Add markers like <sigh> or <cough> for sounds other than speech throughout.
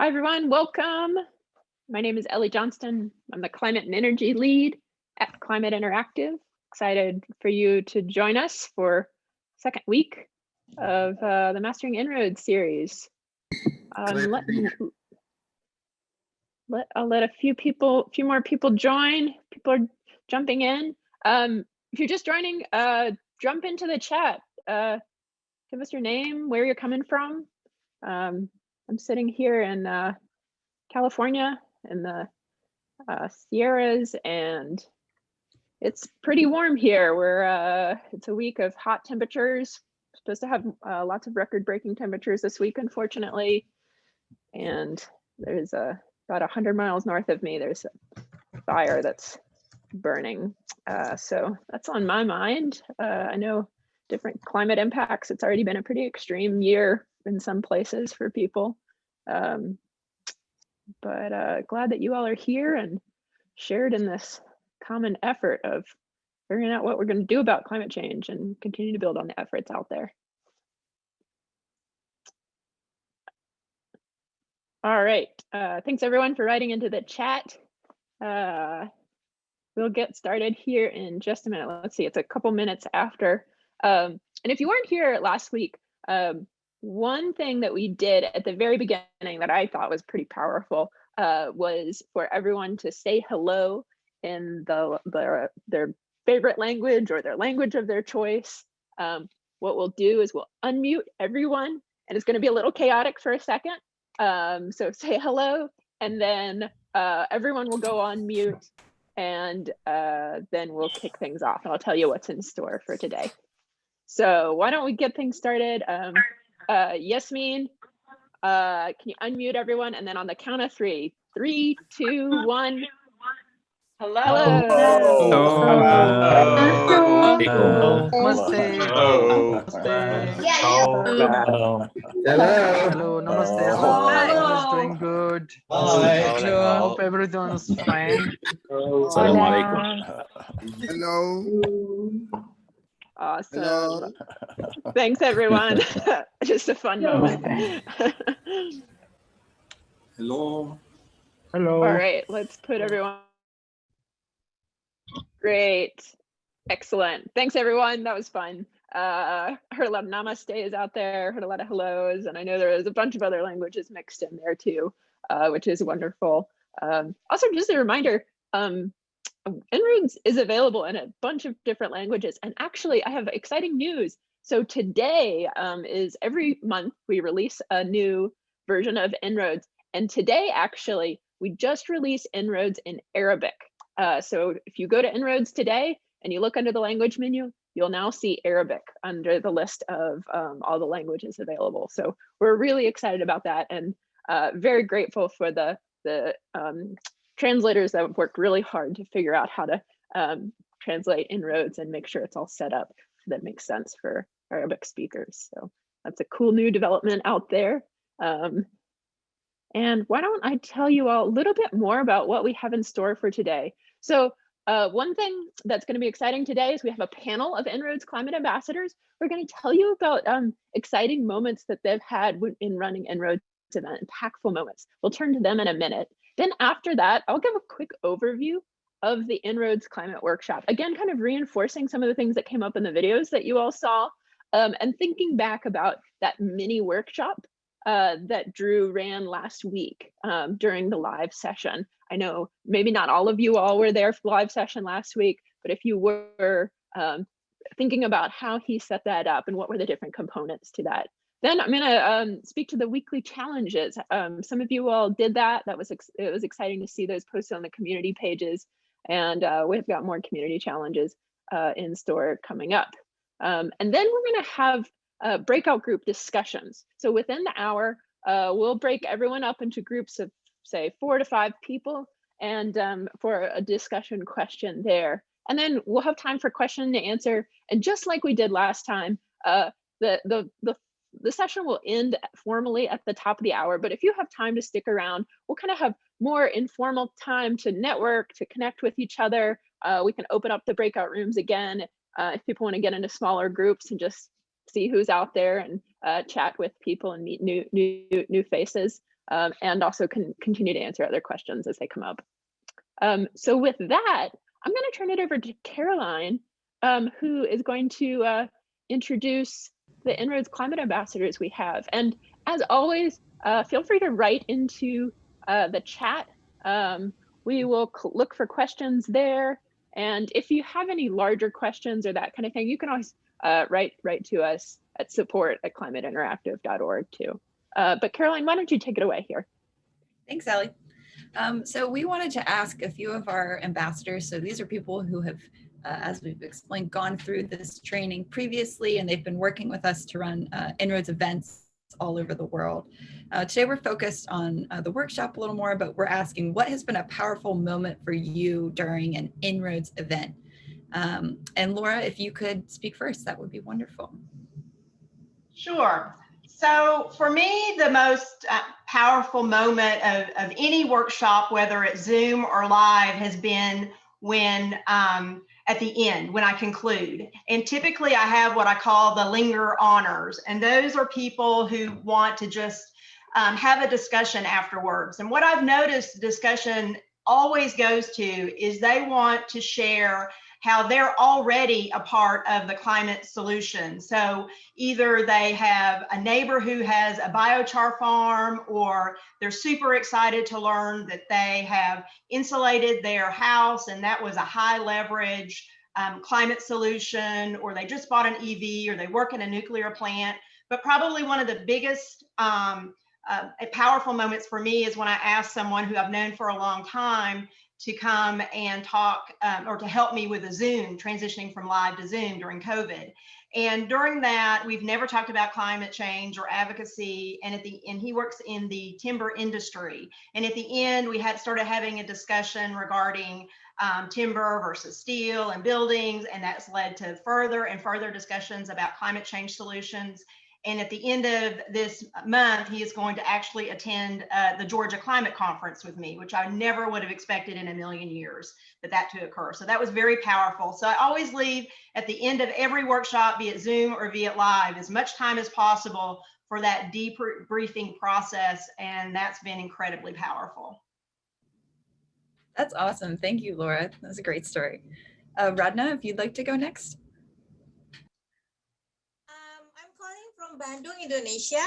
Hi, everyone. Welcome. My name is Ellie Johnston. I'm the climate and energy lead at Climate Interactive. Excited for you to join us for second week of uh, the Mastering En-ROADS series. Um, let, let, I'll let a few people, a few more people join. People are jumping in. Um, if you're just joining, uh, jump into the chat. Uh, give us your name, where you're coming from. Um, I'm sitting here in uh, California in the uh, Sierras and it's pretty warm here. We're uh, it's a week of hot temperatures. supposed to have uh, lots of record breaking temperatures this week, unfortunately. And there's a about 100 miles north of me, there's a fire that's burning. Uh, so that's on my mind. Uh, I know different climate impacts. It's already been a pretty extreme year in some places for people. Um, but uh, glad that you all are here and shared in this common effort of figuring out what we're going to do about climate change and continue to build on the efforts out there. All right, uh, thanks everyone for writing into the chat. Uh, we'll get started here in just a minute. Let's see, it's a couple minutes after. Um, and if you weren't here last week, um, one thing that we did at the very beginning that I thought was pretty powerful uh, was for everyone to say hello in the, the their favorite language or their language of their choice. Um, what we'll do is we'll unmute everyone and it's going to be a little chaotic for a second. Um, so <laughs> say hello and then uh, everyone will go on mute and uh, then we'll kick things off and I'll tell you what's in store for today. So why don't we get things started? Um, uh, Yasmin, uh, can you unmute everyone? And then on the count of three, three, two, one. Hello. Hello. Hello. Namaste. Hello. Hello. Namaste. Everyone's doing good. Hi. Hope everyone's fine. Assalamualaikum. Hello. Awesome. Hello. Thanks, everyone. <laughs> <laughs> Just a fun moment. Hello. Hello. All right, let's put everyone. Great. Excellent. Thanks, everyone. That was fun. Uh, heard a lot of namaste is out there, heard a lot of hellos, and I know there was a bunch of other languages mixed in there too, uh, which is wonderful. Um, also, just a reminder, um, En-ROADS is available in a bunch of different languages. And actually, I have exciting news. So today um, is every month we release a new version of En-ROADS. And today, actually, we just released En-ROADS in Arabic. Uh, so if you go to En-ROADS today and you look under the language menu, you'll now see Arabic under the list of um, all the languages available. So we're really excited about that and uh, very grateful for the, the um, translators that have worked really hard to figure out how to um, translate En-ROADS and make sure it's all set up that makes sense for Arabic speakers. So that's a cool new development out there. Um, and why don't I tell you all a little bit more about what we have in store for today. So uh, one thing that's going to be exciting today is we have a panel of En-ROADS climate ambassadors. We're going to tell you about um, exciting moments that they've had in running En-ROADS event, impactful moments. We'll turn to them in a minute. Then after that, I'll give a quick overview of the En-ROADS Climate Workshop. Again, kind of reinforcing some of the things that came up in the videos that you all saw um, and thinking back about that mini workshop uh, that Drew ran last week um, during the live session. I know maybe not all of you all were there for the live session last week, but if you were um, thinking about how he set that up and what were the different components to that, then I'm going to um, speak to the weekly challenges. Um, some of you all did that. That was it was exciting to see those posted on the community pages, and uh, we've got more community challenges uh, in store coming up. Um, and then we're going to have uh, breakout group discussions. So within the hour, uh, we'll break everyone up into groups of say four to five people, and um, for a discussion question there. And then we'll have time for question and answer. And just like we did last time, uh, the the the the session will end formally at the top of the hour, but if you have time to stick around, we'll kind of have more informal time to network, to connect with each other. Uh, we can open up the breakout rooms again uh, if people want to get into smaller groups and just see who's out there and uh, chat with people and meet new new new faces. um, and also can continue to answer other questions as they come up. Um, so with that, I'm going to turn it over to Caroline, um, who is going to uh, introduce the En-ROADS climate ambassadors we have. And as always, uh, feel free to write into uh, the chat. Um, we will look for questions there. And if you have any larger questions or that kind of thing, you can always uh, write, write to us at support at climateinteractive.org too. Uh, but Caroline, why don't you take it away here? Thanks, Ellie. Um, so we wanted to ask a few of our ambassadors. So these are people who have, uh, as we've explained, gone through this training previously, and they've been working with us to run uh, En-ROADS events all over the world. Uh, today we're focused on uh, the workshop a little more, but we're asking what has been a powerful moment for you during an En-ROADS event? Um, and Laura, if you could speak first, that would be wonderful. Sure. So for me, the most uh, powerful moment of, of any workshop, whether it's Zoom or live, has been when um, at the end, when I conclude. And typically I have what I call the linger honors. And those are people who want to just um, have a discussion afterwards. And what I've noticed discussion always goes to is they want to share how they're already a part of the climate solution. So either they have a neighbor who has a biochar farm or they're super excited to learn that they have insulated their house and that was a high leverage um, climate solution or they just bought an EV or they work in a nuclear plant. But probably one of the biggest um, uh, powerful moments for me is when I ask someone who I've known for a long time to come and talk um, or to help me with a Zoom, transitioning from live to Zoom during COVID. And during that, we've never talked about climate change or advocacy. And at the and he works in the timber industry. And at the end, we had started having a discussion regarding um, timber versus steel and buildings, and that's led to further and further discussions about climate change solutions. And at the end of this month, he is going to actually attend uh, the Georgia Climate Conference with me, which I never would have expected in a million years that that to occur. So that was very powerful. So I always leave at the end of every workshop, be it Zoom or be it live, as much time as possible for that debriefing process. And that's been incredibly powerful. That's awesome. Thank you, Laura. That's a great story. Uh, Radna, if you'd like to go next. from Bandung, Indonesia.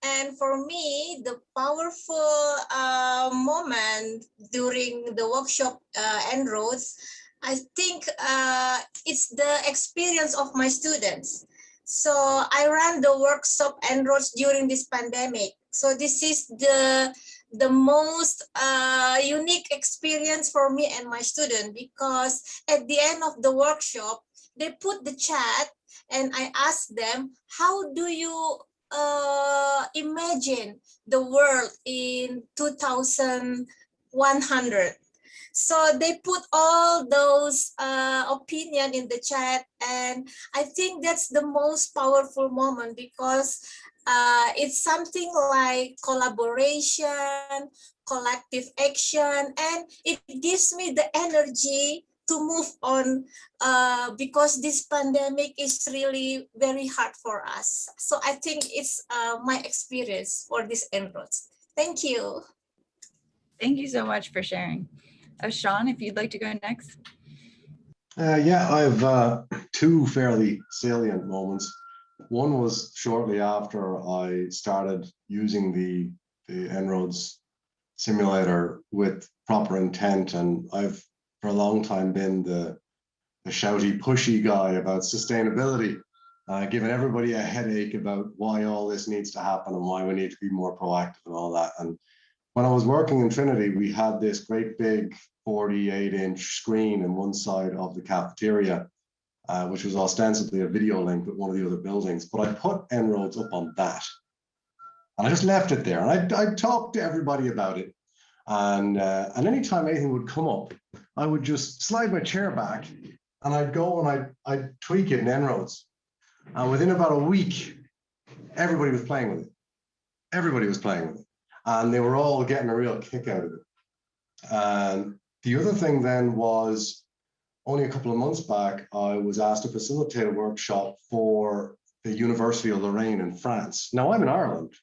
And for me, the powerful uh, moment during the workshop uh, En-ROADS, I think uh, it's the experience of my students. So I ran the workshop En-ROADS during this pandemic. So this is the the most uh, unique experience for me and my student because at the end of the workshop, they put the chat and I asked them, how do you uh, imagine the world in 2100? So they put all those uh, opinion in the chat and I think that's the most powerful moment because uh, it's something like collaboration, collective action, and it gives me the energy to move on uh, because this pandemic is really very hard for us. So I think it's uh, my experience for this En-ROADS. Thank you. Thank you so much for sharing. Uh, Sean, if you'd like to go next. Uh, yeah, I have uh, two fairly salient moments. One was shortly after I started using the, the En-ROADS simulator with proper intent and I've for a long time been the, the shouty, pushy guy about sustainability, uh, giving everybody a headache about why all this needs to happen and why we need to be more proactive and all that. And when I was working in Trinity, we had this great big 48 inch screen in one side of the cafeteria, uh, which was ostensibly a video link with one of the other buildings. But I put En-ROADS up on that. And I just left it there. And I, I talked to everybody about it. And, uh, and anytime anything would come up, I would just slide my chair back and I'd go and I'd, I'd tweak it in En-ROADS. And within about a week, everybody was playing with it. Everybody was playing with it. And they were all getting a real kick out of it. And the other thing then was only a couple of months back, I was asked to facilitate a workshop for the University of Lorraine in France. Now I'm in Ireland,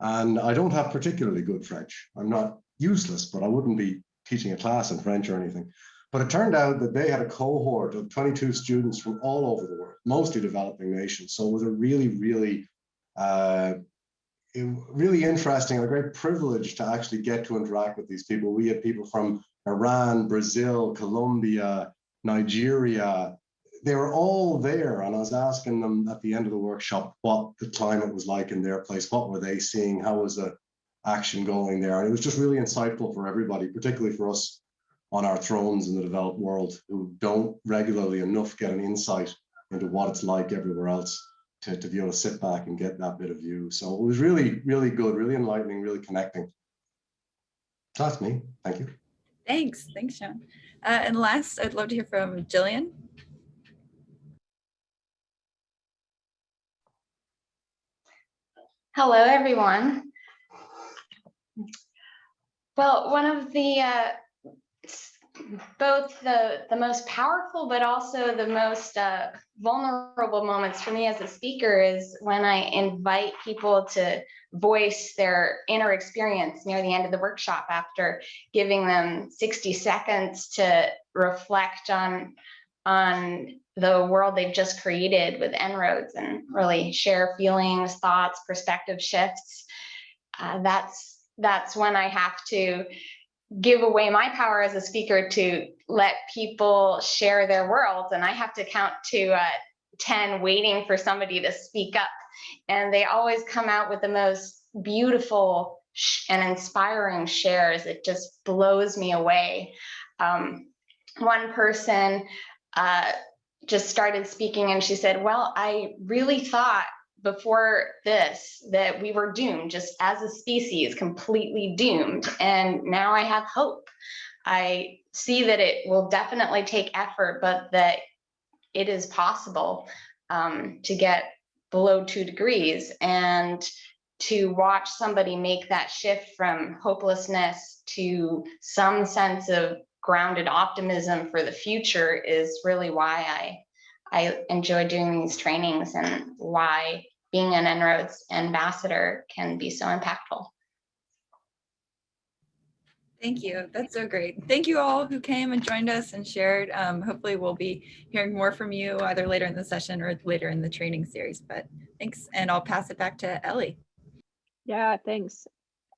And I don't have particularly good French. I'm not useless, but I wouldn't be teaching a class in French or anything. But it turned out that they had a cohort of 22 students from all over the world, mostly developing nations. So it was a really, really, uh, really interesting and a great privilege to actually get to interact with these people. We had people from Iran, Brazil, Colombia, Nigeria. They were all there, and I was asking them at the end of the workshop what the climate was like in their place. What were they seeing? How was the action going there? And it was just really insightful for everybody, particularly for us on our thrones in the developed world who don't regularly enough get an insight into what it's like everywhere else to, to be able to sit back and get that bit of view. So it was really, really good, really enlightening, really connecting. That's me. Thank you. Thanks, thanks, Sean. Uh, and last, I'd love to hear from Jillian. Hello, everyone. Well, one of the uh, both the the most powerful, but also the most uh, vulnerable moments for me as a speaker is when I invite people to voice their inner experience near the end of the workshop after giving them 60 seconds to reflect on on the world they've just created with En-ROADS and really share feelings, thoughts, perspective shifts. Uh, that's that's when I have to give away my power as a speaker to let people share their worlds, and I have to count to uh, ten, waiting for somebody to speak up. And they always come out with the most beautiful and inspiring shares. It just blows me away. Um, one person uh, just started speaking and she said, Well, I really thought before this that we were doomed, just as a species, completely doomed. And now I have hope. I see that it will definitely take effort, but that it is possible um, to get below two degrees and to watch somebody make that shift from hopelessness to some sense of grounded optimism for the future is really why I I enjoy doing these trainings and why being an En-ROADS ambassador can be so impactful. Thank you. That's so great. Thank you all who came and joined us and shared. Um, hopefully we'll be hearing more from you either later in the session or later in the training series, but thanks. And I'll pass it back to Ellie. Yeah, thanks.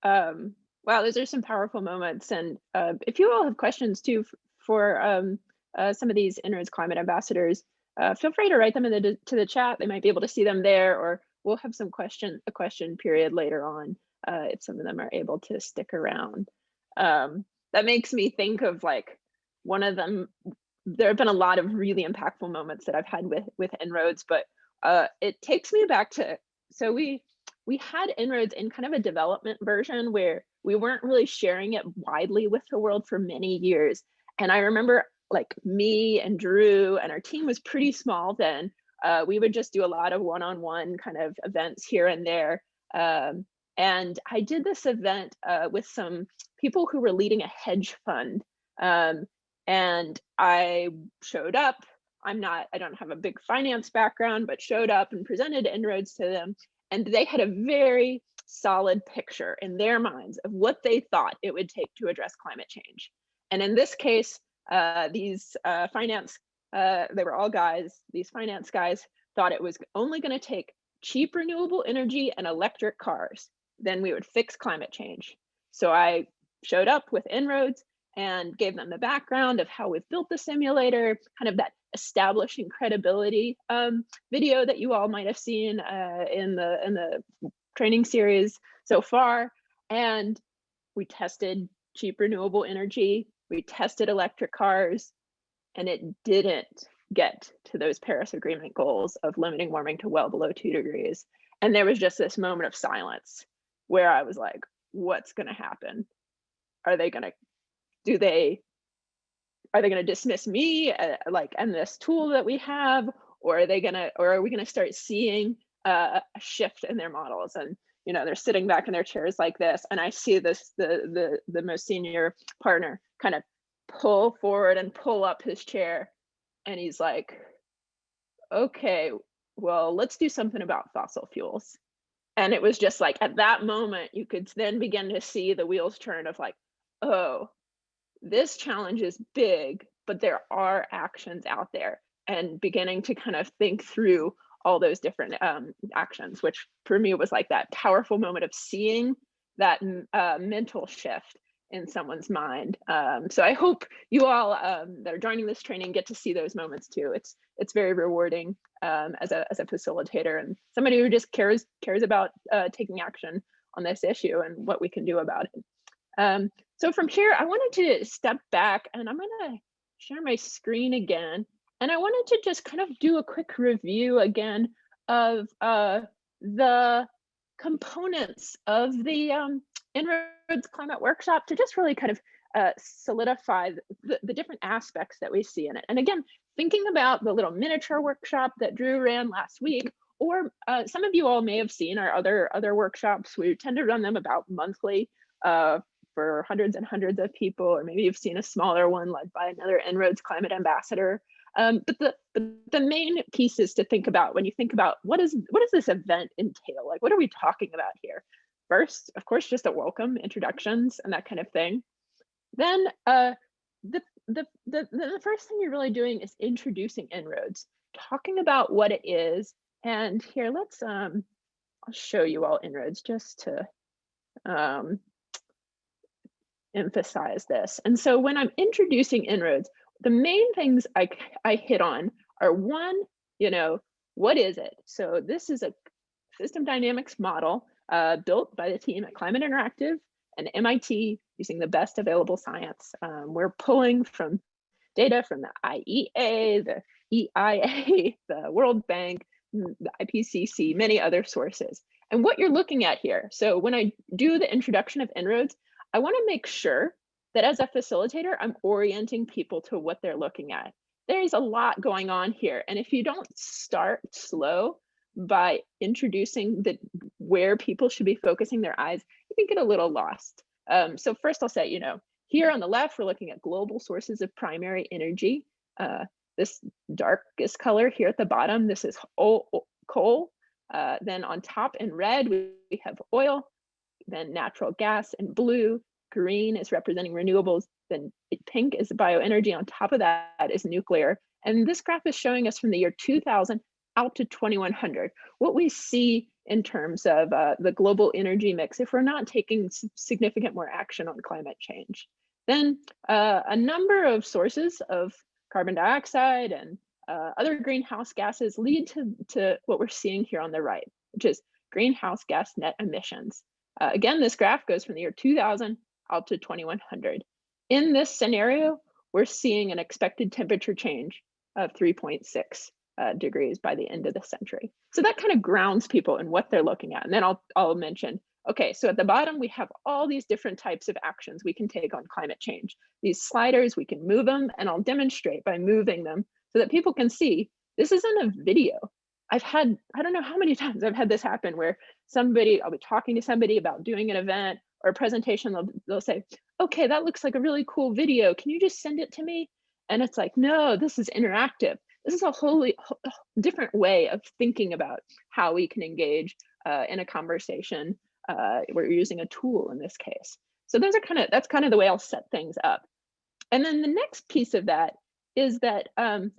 Um, wow, those are some powerful moments. And uh, if you all have questions too for um, uh, some of these En-ROADS climate ambassadors, uh, feel free to write them in the to the chat. They might be able to see them there, or we'll have some question a question period later on uh, if some of them are able to stick around. Um, that makes me think of like one of them. There have been a lot of really impactful moments that I've had with with En-ROADS, but uh, it takes me back to so we we had En-ROADS in kind of a development version where we weren't really sharing it widely with the world for many years. And I remember like me and Drew and our team was pretty small then. Uh, we would just do a lot of one-on-one kind of events here and there. Um, and I did this event uh, with some people who were leading a hedge fund. Um, and I showed up. I'm not, I don't have a big finance background, but showed up and presented En-ROADS to them and they had a very solid picture in their minds of what they thought it would take to address climate change. And in this case, uh, these uh, finance, uh, they were all guys, these finance guys thought it was only going to take cheap renewable energy and electric cars, then we would fix climate change. So I showed up with En-ROADS and gave them the background of how we've built the simulator, kind of that establishing credibility um, video that you all might have seen uh, in the in the training series so far. And we tested cheap renewable energy. We tested electric cars, and it didn't get to those Paris Agreement goals of limiting warming to well below two degrees. And there was just this moment of silence where I was like, what's going to happen? Are they going to, do they, are they going to dismiss me uh, like and this tool that we have? Or are they going to, or are we going to start seeing uh, a shift in their models? And, you know, they're sitting back in their chairs like this. And I see this, the, the, the most senior partner kind of pull forward and pull up his chair. And he's like, okay, well, let's do something about fossil fuels. and it was just like at that moment you could then begin to see the wheels turn of like oh this challenge is big but there are actions out there and beginning to kind of think through all those different um, actions which for me was like that powerful moment of seeing that uh, mental shift in someone's mind um, so i hope you all um, that are joining this training get to see those moments too it's it's very rewarding um, as a as a facilitator and somebody who just cares cares about uh, taking action on this issue and what we can do about it. Um, so from here, I wanted to step back and I'm going to share my screen again, and I wanted to just kind of do a quick review again of uh, the components of the En-ROADS Climate Workshop to just really kind of uh, solidify the, the different aspects that we see in it. And again, thinking about the little miniature workshop that Drew ran last week, or uh, some of you all may have seen our other other workshops. We tend to run them about monthly uh, for hundreds and hundreds of people, or maybe you've seen a smaller one led by another En-ROADS climate ambassador. Um, but the but the main piece is to think about when you think about what is what does this event entail? Like, what are we talking about here? First, of course, just a welcome, introductions, and that kind of thing. Then uh, the, the, the, the first thing you're really doing is introducing En-ROADS, talking about what it is. And here, let's, um, I'll show you all En-ROADS just to um, emphasize this. And so when I'm introducing En-ROADS, the main things I, I hit on are one, you know, what is it? So this is a system dynamics model uh, built by the team at Climate Interactive and MIT using the best available science. Um, we're pulling from data from the IEA, the EIA, <laughs> the World Bank, mm, the IPCC, many other sources. And what you're looking at here, so when I do the introduction of En-ROADS, I wanna make sure that as a facilitator, I'm orienting people to what they're looking at. There's a lot going on here. And if you don't start slow by introducing the where people should be focusing their eyes, you can get a little lost. Um, so first I'll say, you know, here on the left, we're looking at global sources of primary energy. Uh, this darkest color here at the bottom, this is coal. Uh, then on top in red, we, we have oil, then natural gas, and blue, green is representing renewables, then pink is bioenergy. On top of that is nuclear. And this graph is showing us from the year 2000 out to 2100. What we see in terms of uh, the global energy mix if we're not taking significant more action on climate change. Then uh, a number of sources of carbon dioxide and uh, other greenhouse gases lead to, to what we're seeing here on the right, which is greenhouse gas net emissions. Uh, again, this graph goes from the year 2000 out to 2100. In this scenario, we're seeing an expected temperature change of 3.6 uh, degrees by the end of the century. So that kind of grounds people in what they're looking at. And then I'll, I'll mention, okay, so at the bottom, we have all these different types of actions we can take on climate change. These sliders, we can move them and I'll demonstrate by moving them so that people can see this isn't a video. I've had, I don't know how many <laughs> times I've had this happen where somebody, I'll be talking to somebody about doing an event or a presentation, they'll, they'll say, okay, that looks like a really cool video. Can you just send it to me? And it's like, no, this is interactive this is a wholly different way of thinking about how we can engage uh, in a conversation. Uh, we're using a tool in this case. So those are kind of, that's kind of the way I'll set things up. And then the next piece of that is that um,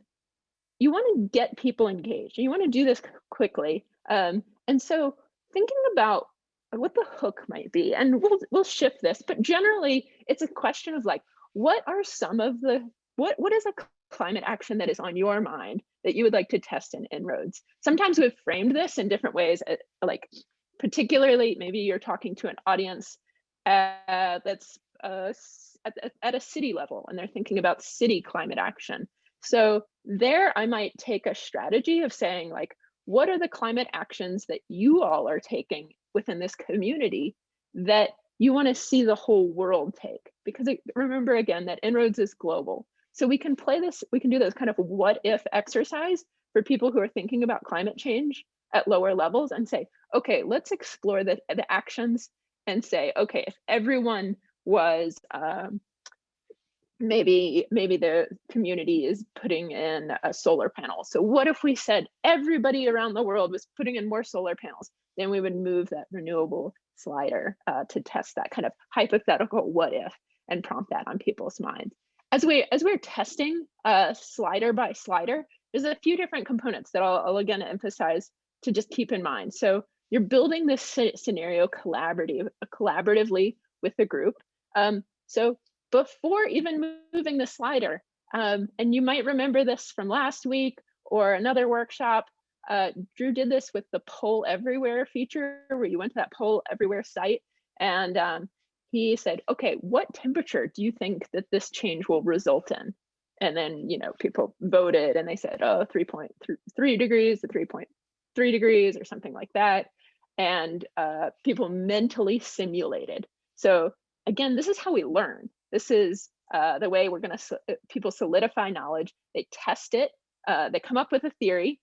you want to get people engaged. You want to do this quickly. Um, and so thinking about what the hook might be, and we'll we'll shift this, but generally it's a question of like, what are some of the what what is a climate action that is on your mind that you would like to test in En-ROADS. Sometimes we've framed this in different ways, uh, like particularly maybe you're talking to an audience uh, that's uh, at, at a city level and they're thinking about city climate action. So there I might take a strategy of saying like, what are the climate actions that you all are taking within this community that you want to see the whole world take? Because remember again that En-ROADS is global. So we can play this, we can do this kind of what if exercise for people who are thinking about climate change at lower levels and say, okay, let's explore the, the actions and say, okay, if everyone was um, maybe maybe the community is putting in a solar panel. So what if we said everybody around the world was putting in more solar panels? then we would move that renewable slider uh, to test that kind of hypothetical what if and prompt that on people's minds. As we as we're testing uh, slider by slider, there's a few different components that I'll, I'll again emphasize to just keep in mind. So you're building this scenario collaborative, collaboratively with the group. Um, so before even moving the slider, um, and you might remember this from last week or another workshop, uh, Drew did this with the poll everywhere feature where you went to that poll everywhere site and um, he said, okay, what temperature do you think that this change will result in? And then, you know, people voted and they said, oh, 3.3 degrees to 3.3 degrees or something like that. And uh, people mentally simulated. So again, this is how we learn. This is uh, the way we're going to, people solidify knowledge. They test it. Uh, they come up with a theory,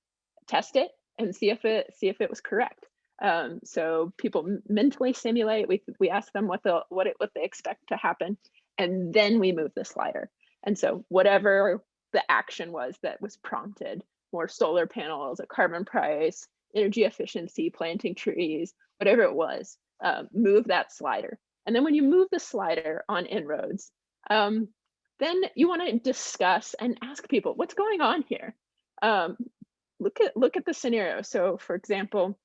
test it, and see if it see if it was correct. Um, so people mentally simulate. We we ask them what the what it what they expect to happen, and then we move the slider. And so whatever the action was that was prompted, more solar panels, a carbon price, energy efficiency, planting trees, whatever it was, uh, move that slider. And then when you move the slider on En-ROADS, um, then you want to discuss and ask people what's going on here. Um, look at look at the scenario. So for example,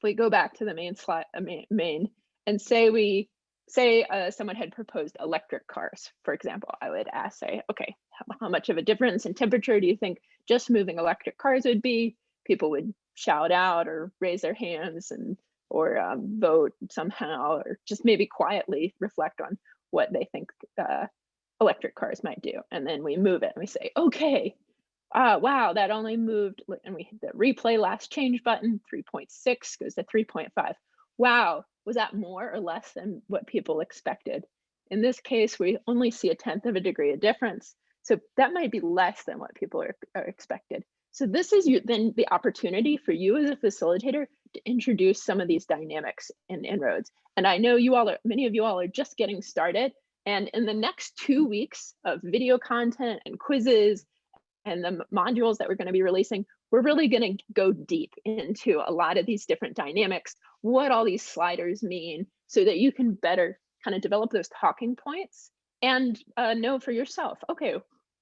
if we go back to the main slide, uh, main, main and say we say uh, someone had proposed electric cars, for example, I would ask, say, okay, how, how, much of a difference in temperature do you think just moving electric cars would be? People would shout out or raise their hands and or um, vote somehow, or just maybe quietly reflect on what they think uh, electric cars might do. And then we move it and we say, okay, uh, wow, that only moved, and we hit the replay last change button, 3.6 goes to 3.5. Wow, was that more or less than what people expected? In this case, we only see a tenth of a degree of difference. So that might be less than what people are, are expected. So this is you, then the opportunity for you as a facilitator to introduce some of these dynamics in En-ROADS. And I know you all are, many of you all are just getting started. And in the next two weeks of video content and quizzes and the modules that we're going to be releasing, we're really going to go deep into a lot of these different dynamics, what all these sliders mean, so that you can better kind of develop those talking points and uh, know for yourself, okay,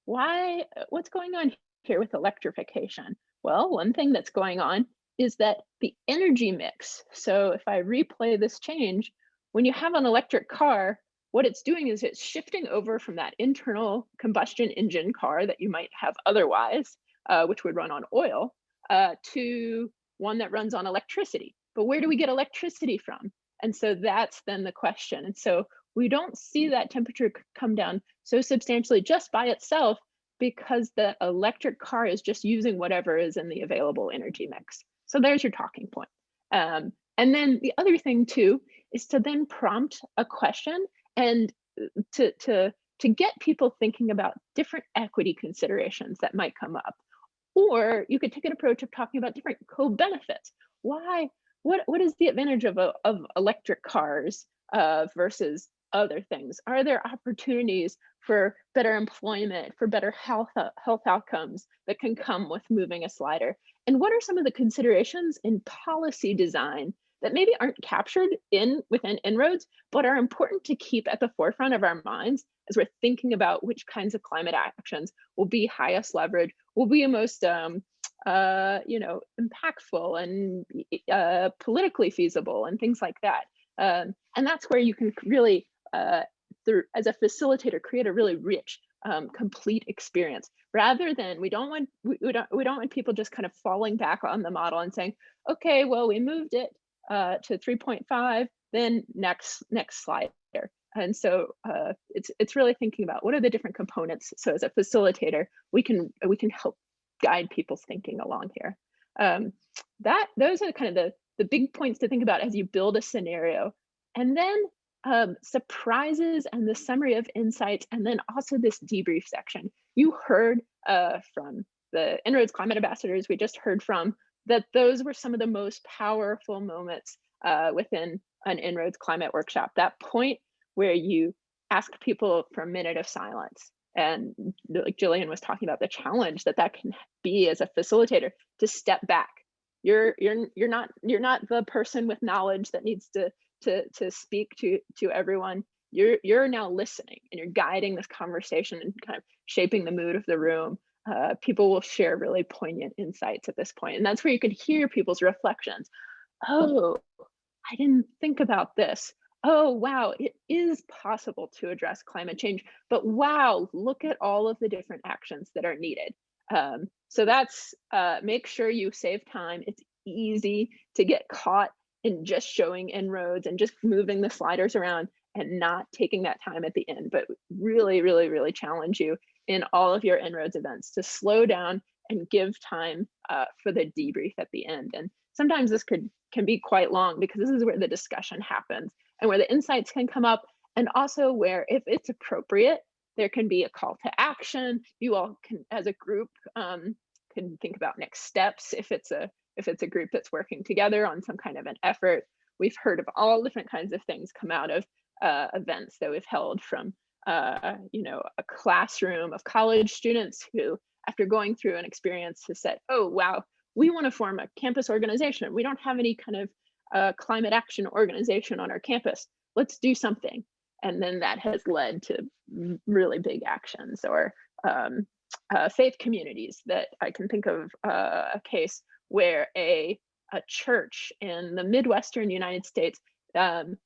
why, what's going on here with electrification? Well, one thing that's going on is that the energy mix. So if I replay this change, when you have an electric car, what it's doing is it's shifting over from that internal combustion engine car that you might have otherwise, uh, which would run on oil, uh, to one that runs on electricity. But where do we get electricity from? And so that's then the question. And so we don't see that temperature come down so substantially just by itself because the electric car is just using whatever is in the available energy mix. So there's your talking point. Um, and then the other thing too is to then prompt a question and uh, to to to get people thinking about different equity considerations that might come up. Or you could take an approach of talking about different co-benefits. Why what what is the advantage of a, of electric cars uh, versus other things? Are there opportunities for better employment for better health uh, health outcomes that can come with moving a slider? And what are some of the considerations in policy design that maybe aren't captured in within En-ROADS, but are important to keep at the forefront of our minds as we're thinking about which kinds of climate actions will be highest leverage, will be most um, uh, you know, impactful and uh, politically feasible and things like that. Um, and that's where you can really, uh, through, as a facilitator, create a really rich, um, complete experience. Rather than we don't want we, we don't we don't want people just kind of falling back on the model and saying, okay, well we moved it, uh, to 3.5, then next next slide. And so uh, it's it's really thinking about what are the different components. So as a facilitator, we can we can help guide people's thinking along here. Um, that those are kind of the the big points to think about as you build a scenario, and then um, surprises and the summary of insights, and then also this debrief section. You heard uh, from the En-ROADS climate ambassadors we just heard from that those were some of the most powerful moments uh, within an En-ROADS climate workshop. That point where you ask people for a minute of silence. And like Jillian was talking about the challenge that that can be as a facilitator to step back you're you're you're not you're not the person with knowledge that needs to to to speak to to everyone you're you're now listening and you're guiding this conversation and kind of shaping the mood of the room uh, people will share really poignant insights at this point and that's where you can hear people's reflections. Oh i didn't think about this. Oh wow it is possible to address climate change but wow look at all of the different actions that are needed. Um, so that's uh, make sure you save time. It's easy to get caught in just showing En-ROADS and just moving the sliders around and not taking that time at the end but really really really challenge you in all of your En-ROADS events to slow down and give time uh, for the debrief at the end. And sometimes this could can be quite long because this is where the discussion happens and where the insights can come up and also where if it's appropriate there can be a call to action. You all can as a group um, can think about next steps if it's a if it's a group that's working together on some kind of an effort. We've heard of all different kinds of things come out of uh, events that we've held from uh, you know a classroom of college students who after going through an experience has said oh wow we want to form a campus organization. We don't have any kind of uh, climate action organization on our campus. Let's do something. And then that has led to really big actions or um, uh, faith communities that I can think of uh, a case where a, a church in the Midwestern United States um,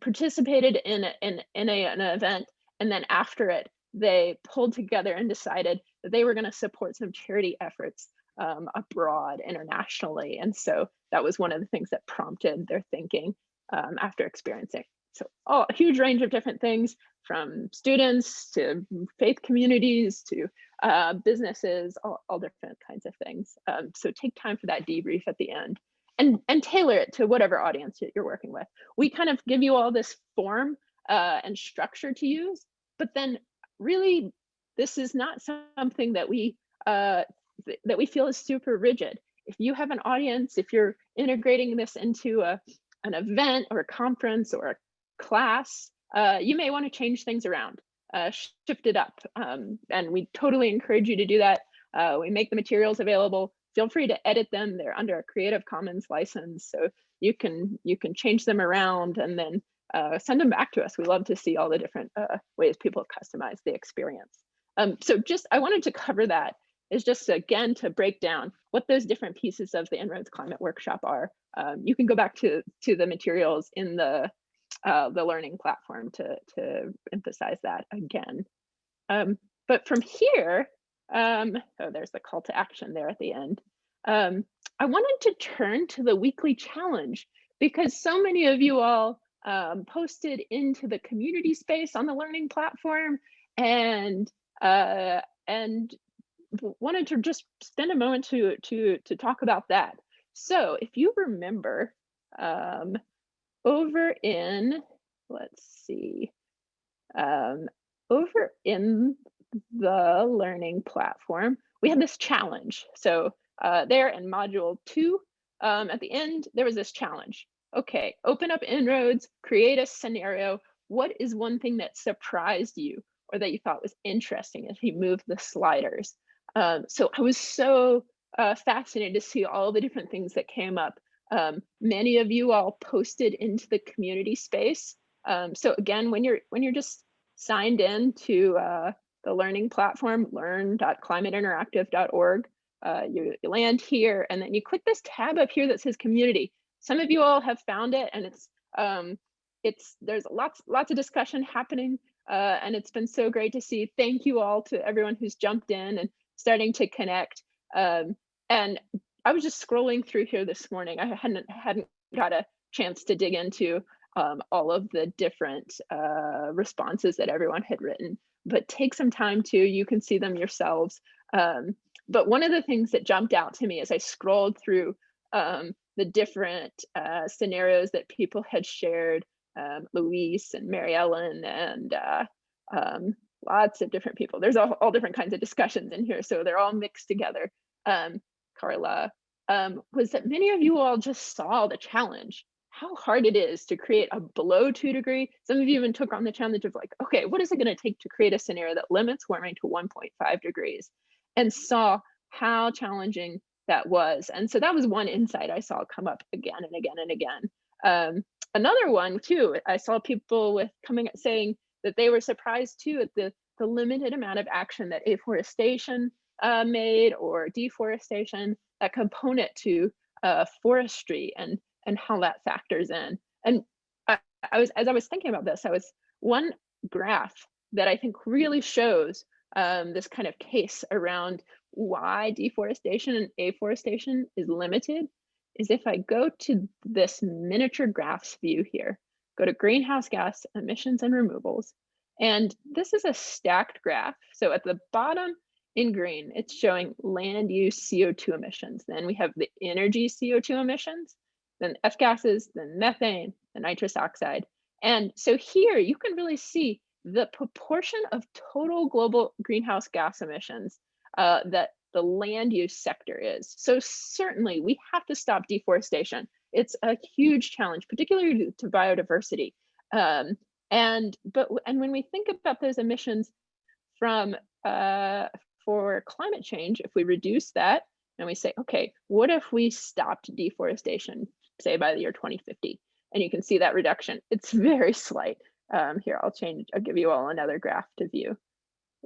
participated in, in, in a, an event and then after it, they pulled together and decided that they were going to support some charity efforts um, abroad internationally. And so that was one of the things that prompted their thinking um, after experiencing so a huge range of different things from students to faith communities to uh, businesses, all, all, different kinds of things. Um, so take time for that debrief at the end and, and tailor it to whatever audience you're working with. We kind of give you all this form uh, and structure to use, but then really this is not something that we uh, th that we feel is super rigid. If you have an audience, if you're integrating this into a, an event or a conference or a class, uh, you may want to change things around, uh, shift it up. Um, and we totally encourage you to do that. Uh, we make the materials available. Feel free to edit them. They're under a Creative Commons license, so you can you can change them around and then uh, send them back to us. We love to see all the different uh, ways people customize the experience. Um, so just I wanted to cover that is just again to break down what those different pieces of the En-ROADS Climate Workshop are. Um, you can go back to to the materials in the uh, the learning platform to, to emphasize that again. Um, but from here, um, oh, there's the call to action there at the end. Um, I wanted to turn to the weekly challenge because so many of you all um, posted into the community space on the learning platform and uh, and wanted to just spend a moment to to to talk about that. So if you remember, um, over in, let's see, um, over in the learning platform, we had this challenge. So uh, there in module two, um, at the end, there was this challenge. Okay, open up En-ROADS, create a scenario. What is one thing that surprised you or that you thought was interesting as you move the sliders? Um, so I was so uh, fascinated to see all the different things that came up um, many of you all posted into the community space. Um, so again, when you're when you're just signed in to uh, the learning platform, learn.climateinteractive.org, uh, you, you land here and then you click this tab up here that says community. Some of you all have found it and it's um, it's there's lots lots of discussion happening uh, and it's been so great to see. Thank you all to everyone who's jumped in and starting to connect. Um, and I was just scrolling through here this morning. I hadn't hadn't got a chance to dig into um, all of the different uh, responses that everyone had written, but take some time to, you can see them yourselves. Um, but one of the things that jumped out to me as I scrolled through um, the different uh, scenarios that people had shared, um, Luis and Mary Ellen and uh, um, lots of different people. There's all, all different kinds of discussions in here, so they're all mixed together. Um, Carla, um, was that many of you all just saw the challenge, how hard it is to create a below two degree. Some of you even took on the challenge of like, okay, what is it gonna take to create a scenario that limits warming to 1.5 degrees? And saw how challenging that was. And so that was one insight I saw come up again and again and again. Um, another one too, I saw people with coming saying that they were surprised too at the, the limited amount of action that afforestation uh, made or deforestation, that component to uh, forestry and and how that factors in. And I, I was as I was thinking about this, I was one graph that I think really shows um, this kind of case around why deforestation and afforestation is limited is if I go to this miniature graphs view here, go to greenhouse gas emissions and removals, and this is a stacked graph. So at the bottom in green, it's showing land use CO2 emissions. Then we have the energy CO2 emissions, then F gases, then methane, the nitrous oxide. And so here you can really see the proportion of total global greenhouse gas emissions uh, that the land use sector is. So certainly we have to stop deforestation. It's a huge challenge, particularly to biodiversity. Um, and but and when we think about those emissions from uh, for climate change, if we reduce that and we say, okay, what if we stopped deforestation, say by the year 2050? And you can see that reduction. It's <laughs> very slight. Um, here, I'll change, I'll give you all another graph to view.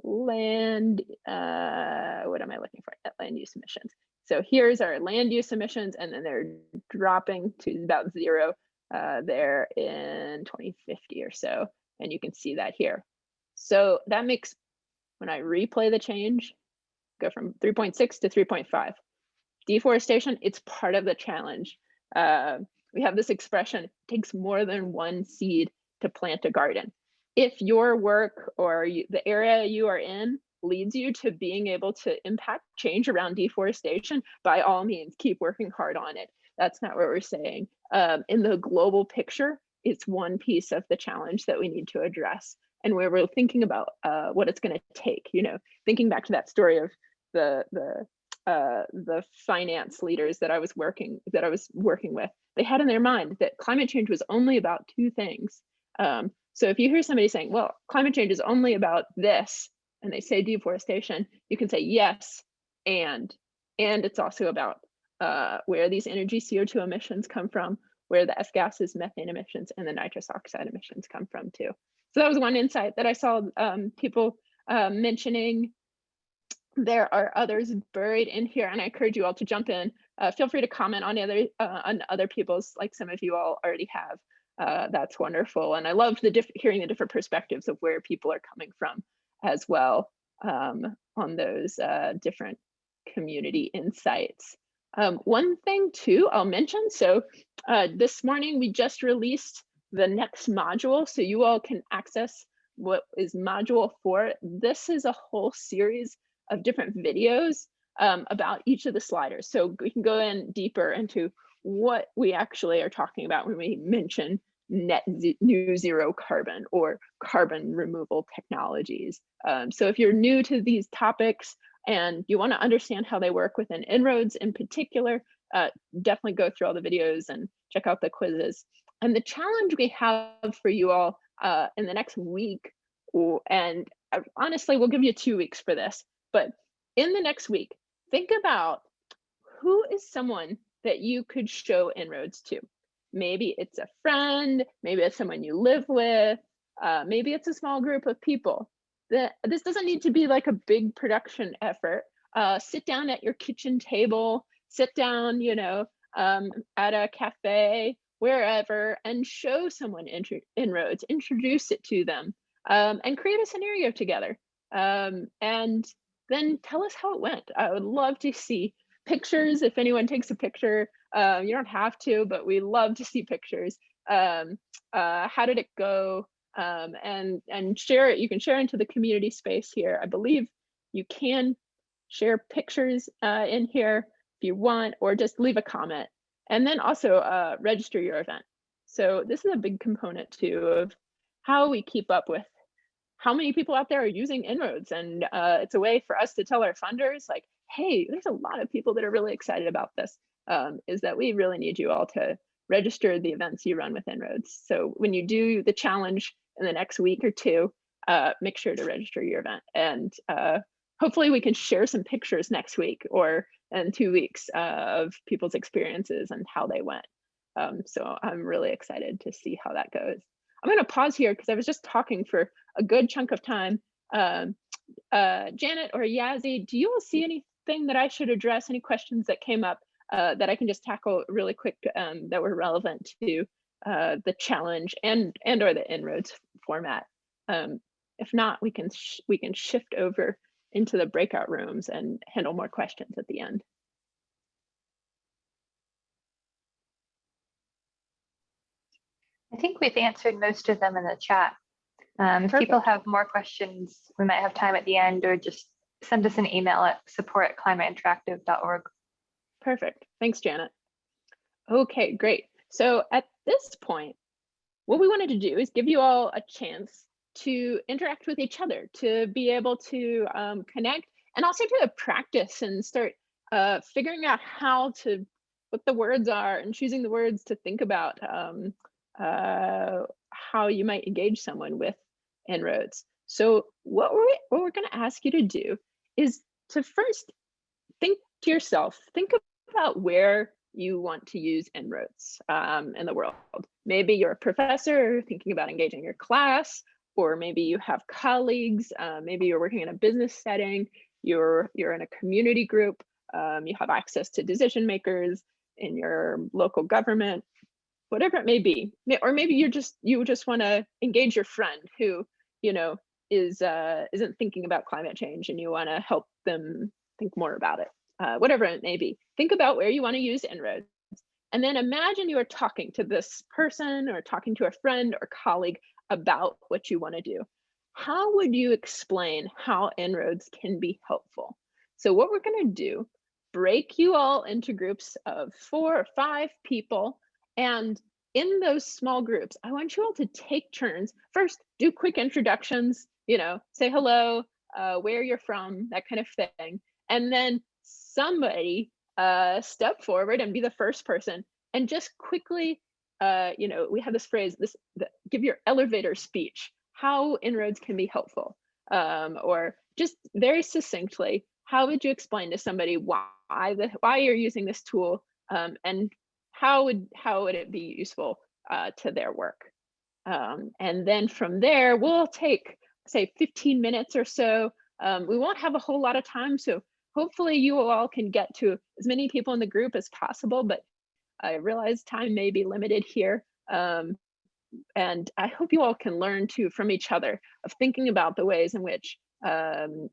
Land, uh, what am I looking for? Net land use emissions. So here's our land use emissions, and then they're dropping to about zero uh, there in 2050 or so. And you can see that here. So that makes, when I replay the change, go from 3.6 to 3.5. Deforestation, it's part of the challenge. Uh, we have this expression, takes more than one seed to plant a garden. If your work or you, the area you are in leads you to being able to impact change around deforestation, by all means, keep working hard on it. That's not what we're saying. Um, in the global picture, it's one piece of the challenge that we need to address. And where we're thinking about uh, what it's going to take, you know, thinking back to that story of the the uh, the finance leaders that I was working that I was working with, they had in their mind that climate change was only about two things. Um, so if you hear somebody saying, "Well, climate change is only about this," and they say deforestation, you can say yes, and and it's also about uh, where these energy CO2 emissions come from, where the F gases, methane emissions, and the nitrous oxide emissions come from too. So that was one insight that I saw um, people uh, mentioning there are others buried in here, and I encourage you all to jump in. Uh, feel free to comment on other uh, on other people's, like some of you all already have. Uh, that's wonderful, and I love the diff hearing the different perspectives of where people are coming from as well um, on those uh, different community insights. Um, one thing too, I'll mention. So uh, this morning we just released the next module, so you all can access what is module four. This is a whole series of different videos um, about each of the sliders. So we can go in deeper into what we actually are talking about when we mention net new zero carbon or carbon removal technologies. Um, so if you're new to these topics and you want to understand how they work within En-ROADS in particular, uh, definitely go through all the videos and check out the quizzes. And the challenge we have for you all uh, in the next week, and uh, honestly, we'll give you two weeks for this, but in the next week, think about who is someone that you could show En-ROADS to. Maybe it's a friend, maybe it's someone you live with, uh, maybe it's a small group of people. That this doesn't need to be like a big production effort. Uh, sit down at your kitchen table, sit down, you know, um, at a cafe, wherever, and show someone En-ROADS, introduce it to them, um, and create a scenario together. Um, and then tell us how it went. I would love to see pictures. If anyone takes a picture, um, you don't have to, but we love to see pictures. Um, uh, how did it go? Um, and and share it. You can share into the community space here. I believe you can share pictures uh, in here if you want, or just leave a comment. And then also uh, register your event. So this is a big component too of how we keep up with how many people out there are using En-ROADS and uh, it's a way for us to tell our funders like hey there's a lot of people that are really excited about this um, is that we really need you all to register the events you run with En-ROADS so when you do the challenge in the next week or two uh, make sure to register your event and uh, hopefully we can share some pictures next week or in two weeks uh, of people's experiences and how they went. Um, so I'm really excited to see how that goes. I'm going to pause here because I was just talking for a good chunk of time. Um, uh, Janet or Yazzie, do you all see anything that I should address? Any questions that came up uh, that I can just tackle really quick um, that were relevant to uh, the challenge and and or the En-ROADS format? Um, if not, we can we can shift over into the breakout rooms and handle more questions at the end. I think we've answered most of them in the chat. Um, if people have more questions, we might have time at the end or just send us an email at support at climateinteractive.org. Perfect. Thanks, Janet. Okay, great. So at this point, what we wanted to do is give you all a chance to interact with each other, to be able to um, connect and also to practice and start uh, figuring out how to, what the words are and choosing the words to think about um, uh, how you might engage someone with En-ROADS. So what we're, what we're gonna ask you to do is to first think to yourself, think about where you want to use En-ROADS um, in the world. Maybe you're a professor thinking about engaging your class, or maybe you have colleagues, uh, maybe you're working in a business setting, you're, you're in a community group, um, you have access to decision makers in your local government, whatever it may be. Or maybe you're just, you just wanna engage your friend who, you know, is, uh, isn't thinking about climate change and you wanna help them think more about it, uh, whatever it may be. Think about where you wanna use En-ROADS. And then imagine you are talking to this person or talking to a friend or colleague about what you want to do. How would you explain how En-ROADS can be helpful? So what we're going to do, break you all into groups of four or five people. And in those small groups, I want you all to take turns. First, do quick introductions, you know, say hello, uh, where you're from, that kind of thing. And then somebody uh, step forward and be the first person and just quickly uh, you know, we have this phrase, this the, give your elevator speech, how En-ROADS can be helpful. Um, or just very succinctly, how would you explain to somebody why the why you're using this tool um, and how would how would it be useful uh, to their work? Um, and then from there, we'll take say 15 minutes or so. Um, we won't have a whole lot of time, so hopefully you all can get to as many people in the group as possible, but I realize time may be limited here. Um, and I hope you all can learn too from each other of thinking about the ways in which um,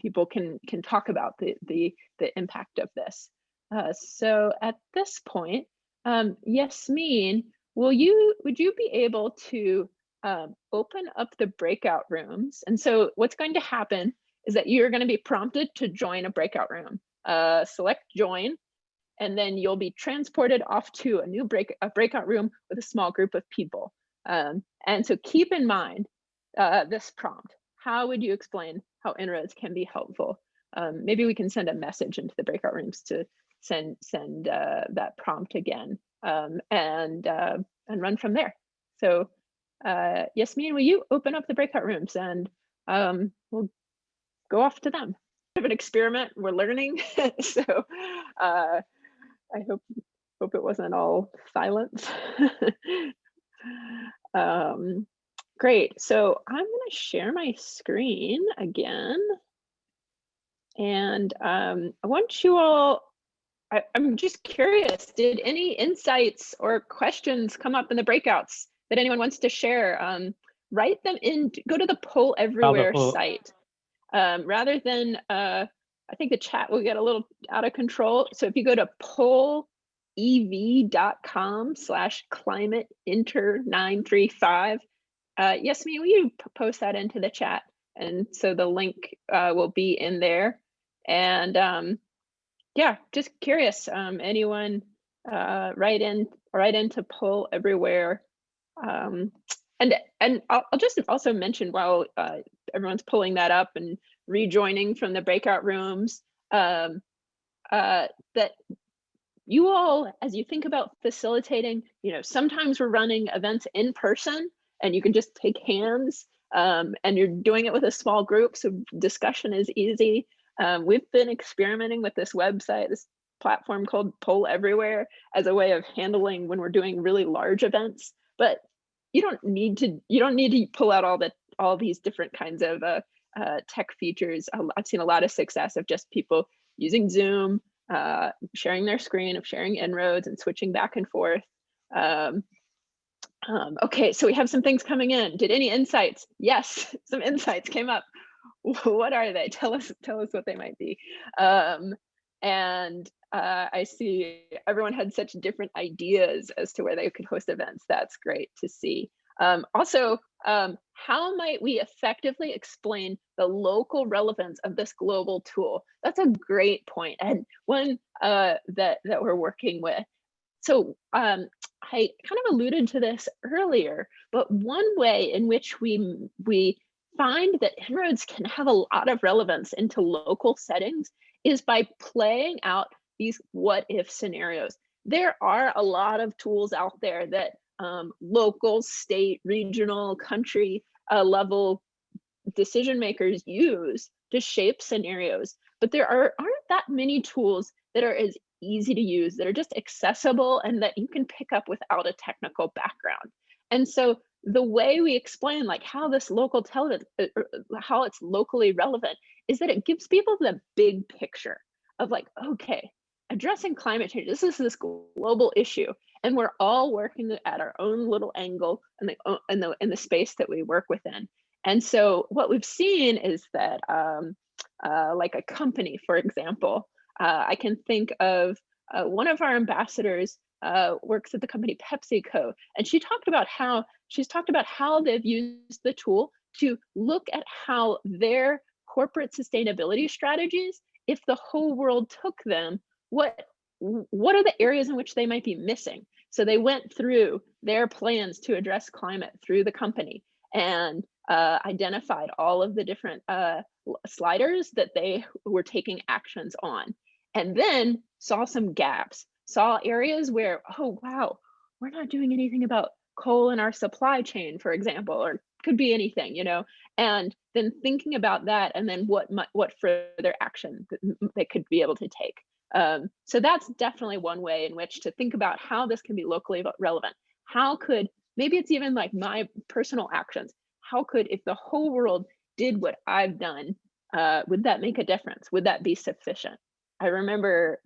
people can can talk about the the, the impact of this. Uh, so at this point, um, Yasmin, will you would you be able to um, open up the breakout rooms? And so what's going to happen is that you're going to be prompted to join a breakout room. Uh, select join and then you'll be transported off to a new break a breakout room with a small group of people. Um, and so keep in mind uh, this prompt. How would you explain how En-ROADS can be helpful? Um, maybe we can send a message into the breakout rooms to send send uh, that prompt again um, and uh, and run from there. So uh, Yasmin, will you open up the breakout rooms and um, we'll go off to them. Of an experiment, we're learning. <laughs> so uh, I hope hope it wasn't all silence. <laughs> um, great. So I'm going to share my screen again. And um, I want you all, I, I'm just curious, did any insights or questions come up in the breakouts that anyone wants to share? Um, write them in, go to the poll everywhere poll. site. Um, rather than uh, I think the chat will get a little out of control. So if you go to pollev.com slash climate inter 935, uh, Yasmin, will you post that into the chat? And so the link uh, will be in there. And um, yeah, just curious, um, anyone uh, write in, write into poll everywhere. Um, and and I'll, I'll just also mention while uh, everyone's pulling that up and rejoining from the breakout rooms, um, uh, that you all, as you think about facilitating, you know, sometimes we're running events in person and you can just take hands Um, and you're doing it with a small group, so discussion is easy. Um, we've been experimenting with this website, this platform called Poll Everywhere as a way of handling when we're doing really large events. But you don't need to you don't need to pull out all the all these different kinds of uh, uh, tech features. I've seen a lot of success of just people using Zoom, uh, sharing their screen, of sharing En-ROADS and switching back and forth. Um, um, okay, so we have some things coming in. Did any insights? Yes, <laughs> some insights came up. <laughs> What are they? Tell us, tell us what they might be. Um, and uh, I see everyone had such different ideas as to where they could host events. That's great to see. Um, also, um, how might we effectively explain the local relevance of this global tool? That's a great point and one uh, that, that we're working with. So um, I kind of alluded to this earlier, but one way in which we, we find that En-ROADS can have a lot of relevance into local settings is by playing out these what if scenarios. There are a lot of tools out there that um, local, state, regional, country uh, level decision makers use to shape scenarios. But there are, aren't that many tools that are as easy to use, that are just accessible and that you can pick up without a technical background. And so the way we explain like how this local television, uh, how it's locally relevant is that it gives people the big picture of like, okay, addressing climate change, this is this global issue and we're all working at our own little angle in the in the in the space that we work within. And so what we've seen is that um, uh, like a company, for example, uh, I can think of uh, one of our ambassadors uh, works at the company PepsiCo, and she talked about how she's talked about how they've used the tool to look at how their corporate sustainability strategies, if the whole world took them, what what are the areas in which they might be missing? So they went through their plans to address climate through the company and uh, identified all of the different uh, sliders that they were taking actions on. And then saw some gaps, saw areas where, oh, wow, we're not doing anything about coal in our supply chain, for example, or could be anything, you know, and then thinking about that and then what what further action they could be able to take. Um, so that's definitely one way in which to think about how this can be locally relevant. How could, maybe it's even like my personal actions. How could, if the whole world did what I've done, uh, would that make a difference? Would that be sufficient? I remember,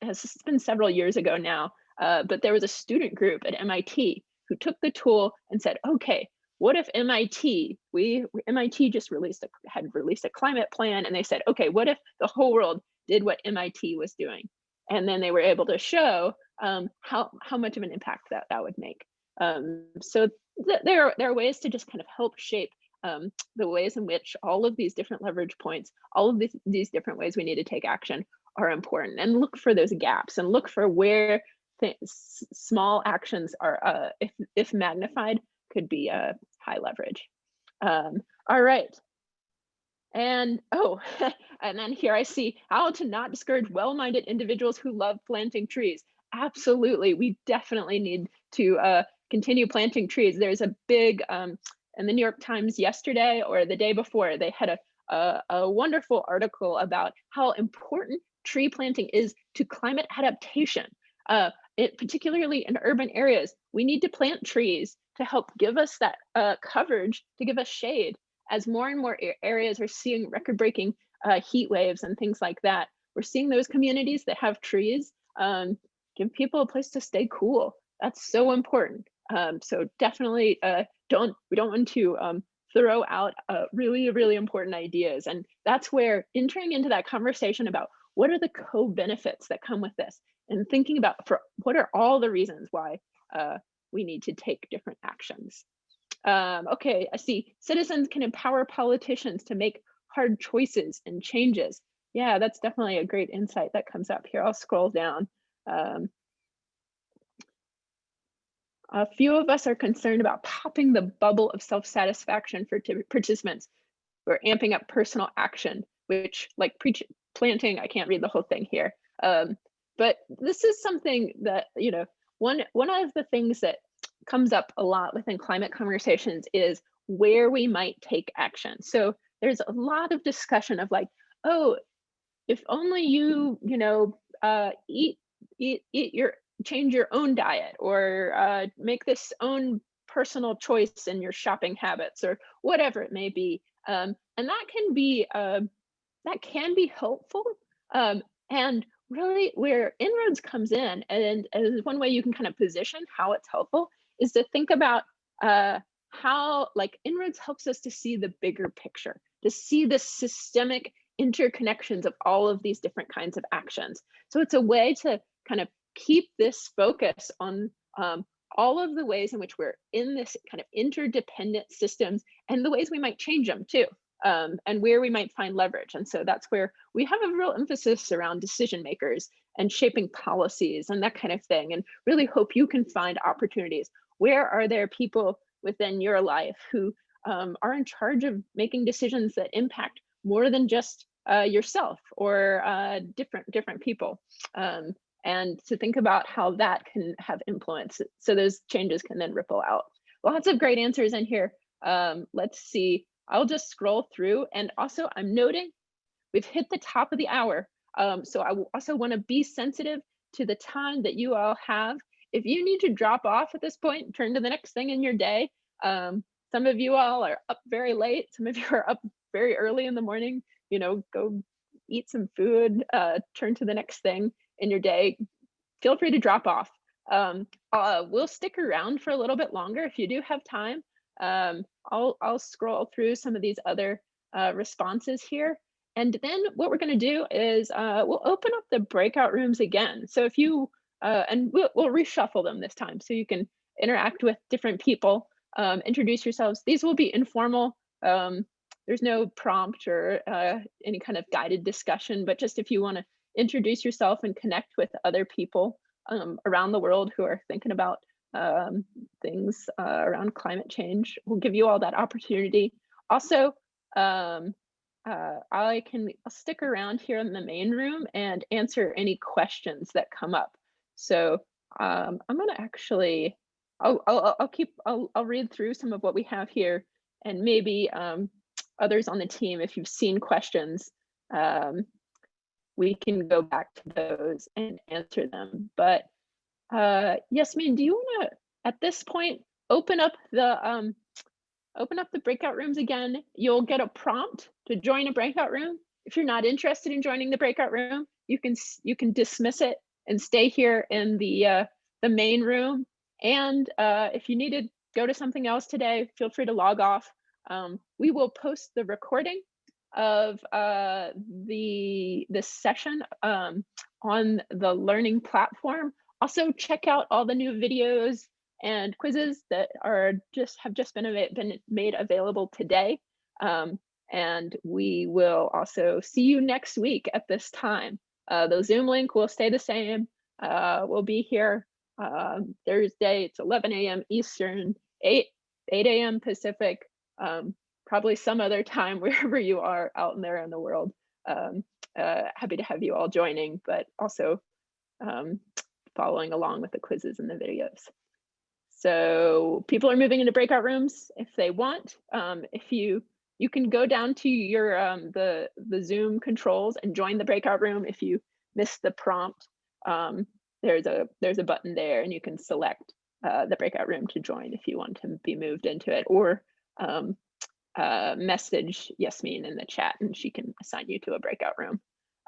it's been several years ago now, uh, but there was a student group at MIT who took the tool and said, okay, what if MIT, we MIT just released a, had released a climate plan and they said, okay, what if the whole world did what MIT was doing. And then they were able to show um, how, how much of an impact that that would make. Um, so th there, are, there are ways to just kind of help shape um, the ways in which all of these different leverage points, all of these, these different ways we need to take action are important and look for those gaps and look for where small actions are, uh, if, if magnified, could be a uh, high leverage. Um, all right, and oh, <laughs> and then here I see how to not discourage well-minded individuals who love planting trees. Absolutely, we definitely need to uh, continue planting trees. There's a big, um, in the New York Times yesterday or the day before, they had a, a, a wonderful article about how important tree planting is to climate adaptation. Uh, it, particularly in urban areas, we need to plant trees to help give us that uh, coverage, to give us shade as more and more areas are seeing record-breaking uh, heat waves and things like that, we're seeing those communities that have trees um, give people a place to stay cool. That's so important. Um, so definitely uh, don't we don't want to um, throw out uh, really really important ideas, and that's where entering into that conversation about what are the co-benefits that come with this, and thinking about for what are all the reasons why uh, we need to take different actions. Um, okay, I see. Citizens can empower politicians to make hard choices and changes. Yeah, that's definitely a great insight that comes up here. I'll scroll down. Um, a few of us are concerned about popping the bubble of self-satisfaction for participants. We're amping up personal action, which like planting, I can't read the whole thing here. Um, but this is something that, you know, one, one of the things that comes up a lot within climate conversations is where we might take action. So there's a lot of discussion of like, oh, if only you, you know, uh, eat, eat, eat your, change your own diet or uh, make this own personal choice in your shopping habits or whatever it may be. Um, and that can be, uh, that can be helpful. Um, and really where En-ROADS comes in and as one way you can kind of position how it's helpful is to think about uh, how like En-ROADS helps us to see the bigger picture, to see the systemic interconnections of all of these different kinds of actions. So it's a way to kind of keep this focus on um, all of the ways in which we're in this kind of interdependent systems and the ways we might change them too um, and where we might find leverage. And so that's where we have a real emphasis around decision makers and shaping policies and that kind of thing, and really hope you can find opportunities. Where are there people within your life who um, are in charge of making decisions that impact more than just uh, yourself or uh, different different people? Um, and to think about how that can have influence. So those changes can then ripple out. Lots of great answers in here. Um, let's see. I'll just scroll through and also I'm noting we've hit the top of the hour. Um, so I also want to be sensitive to the time that you all have. If you need to drop off at this point, turn to the next thing in your day. Um, some of you all are up very late. Some of <laughs> you are up very early in the morning. You know, go eat some food, uh, turn to the next thing in your day. Feel free to drop off. Um, uh, we'll stick around for a little bit longer if you do have time. Um, I'll, I'll scroll through some of these other uh, responses here. And then what we're going to do is uh, we'll open up the breakout rooms again. So if you, uh, and we'll, we'll reshuffle them this time so you can interact with different people, um, introduce yourselves. These will be informal. Um, there's no prompt or uh, any kind of guided discussion, but just if you want to introduce yourself and connect with other people um, around the world who are thinking about um, things uh, around climate change. We'll give you all that opportunity. Also, um, uh, I can stick around here in the main room and answer any questions that come up. So um, I'm gonna actually, I'll, I'll, I'll keep, I'll, I'll read through some of what we have here and maybe um, others on the team, if you've seen questions, um, we can go back to those and answer them. But uh, Yasmin, do you want to, at this point, open up the um, open up the breakout rooms again? You'll get a prompt to join a breakout room. If you're not interested in joining the breakout room, you can you can dismiss it and stay here in the uh, the main room. And uh, if you need to go to something else today, feel free to log off. Um, we will post the recording of uh, the this session um, on the learning platform also check out all the new videos and quizzes that are just have just been, been made available today. Um, and we will also see you next week at this time. Uh, the Zoom link will stay the same. Uh, we'll be here uh, Thursday, it's 11 a.m. Eastern, 8, 8 a.m. Pacific, um, probably some other <laughs> time wherever you are out in there in the world. Um, uh, happy to have you all joining, but also um, following along with the quizzes and the videos. So people are moving into breakout rooms if they want. Um, if you you can go down to your um, the the Zoom controls and join the breakout room if you missed the prompt. Um, there's a there's a button there and you can select uh, the breakout room to join if you want to be moved into it or um, uh, message Yasmin in the chat and she can assign you to a breakout room.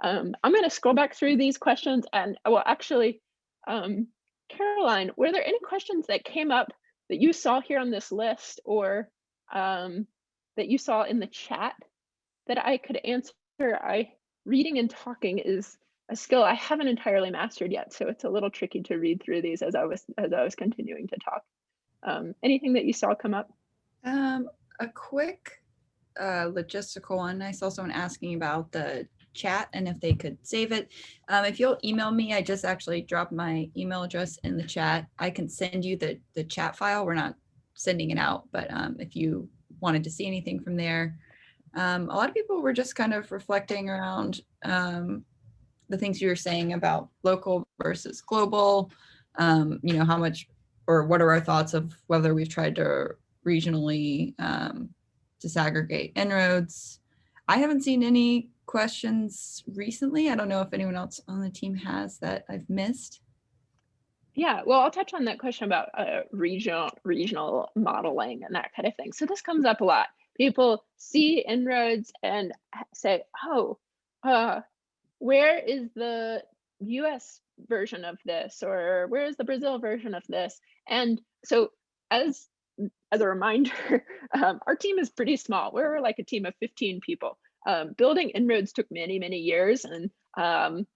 Um, I'm going to scroll back through these questions and well actually um, Caroline, were there any questions that came up that you saw here on this list or um, that you saw in the chat that I could answer? I reading and talking is a skill I haven't entirely mastered yet, so it's a little tricky to read through these as I was as I was continuing to talk. Um, anything that you saw come up? Um, a quick uh, logistical one. I saw someone asking about the chat and if they could save it. Um, if you'll email me, I just actually dropped my email address in the chat. I can send you the, the chat file. We're not sending it out, but um, if you wanted to see anything from there. Um, a lot of people were just kind of reflecting around um, the things you were saying about local versus global, um, you know, how much or what are our thoughts of whether we've tried to regionally um, disaggregate En-ROADS. I haven't seen any questions recently. I don't know if anyone else on the team has that I've missed. Yeah, well, I'll touch on that question about uh, regional regional modeling and that kind of thing. So this comes up a lot. People see En-ROADS and say, "Oh, uh, where is the U.S. version of this, or where is the Brazil version of this?" And so, as as a reminder, <laughs> um, our team is pretty small. We're like a team of 15 people. Um, building En-ROADS took many, many years, and um,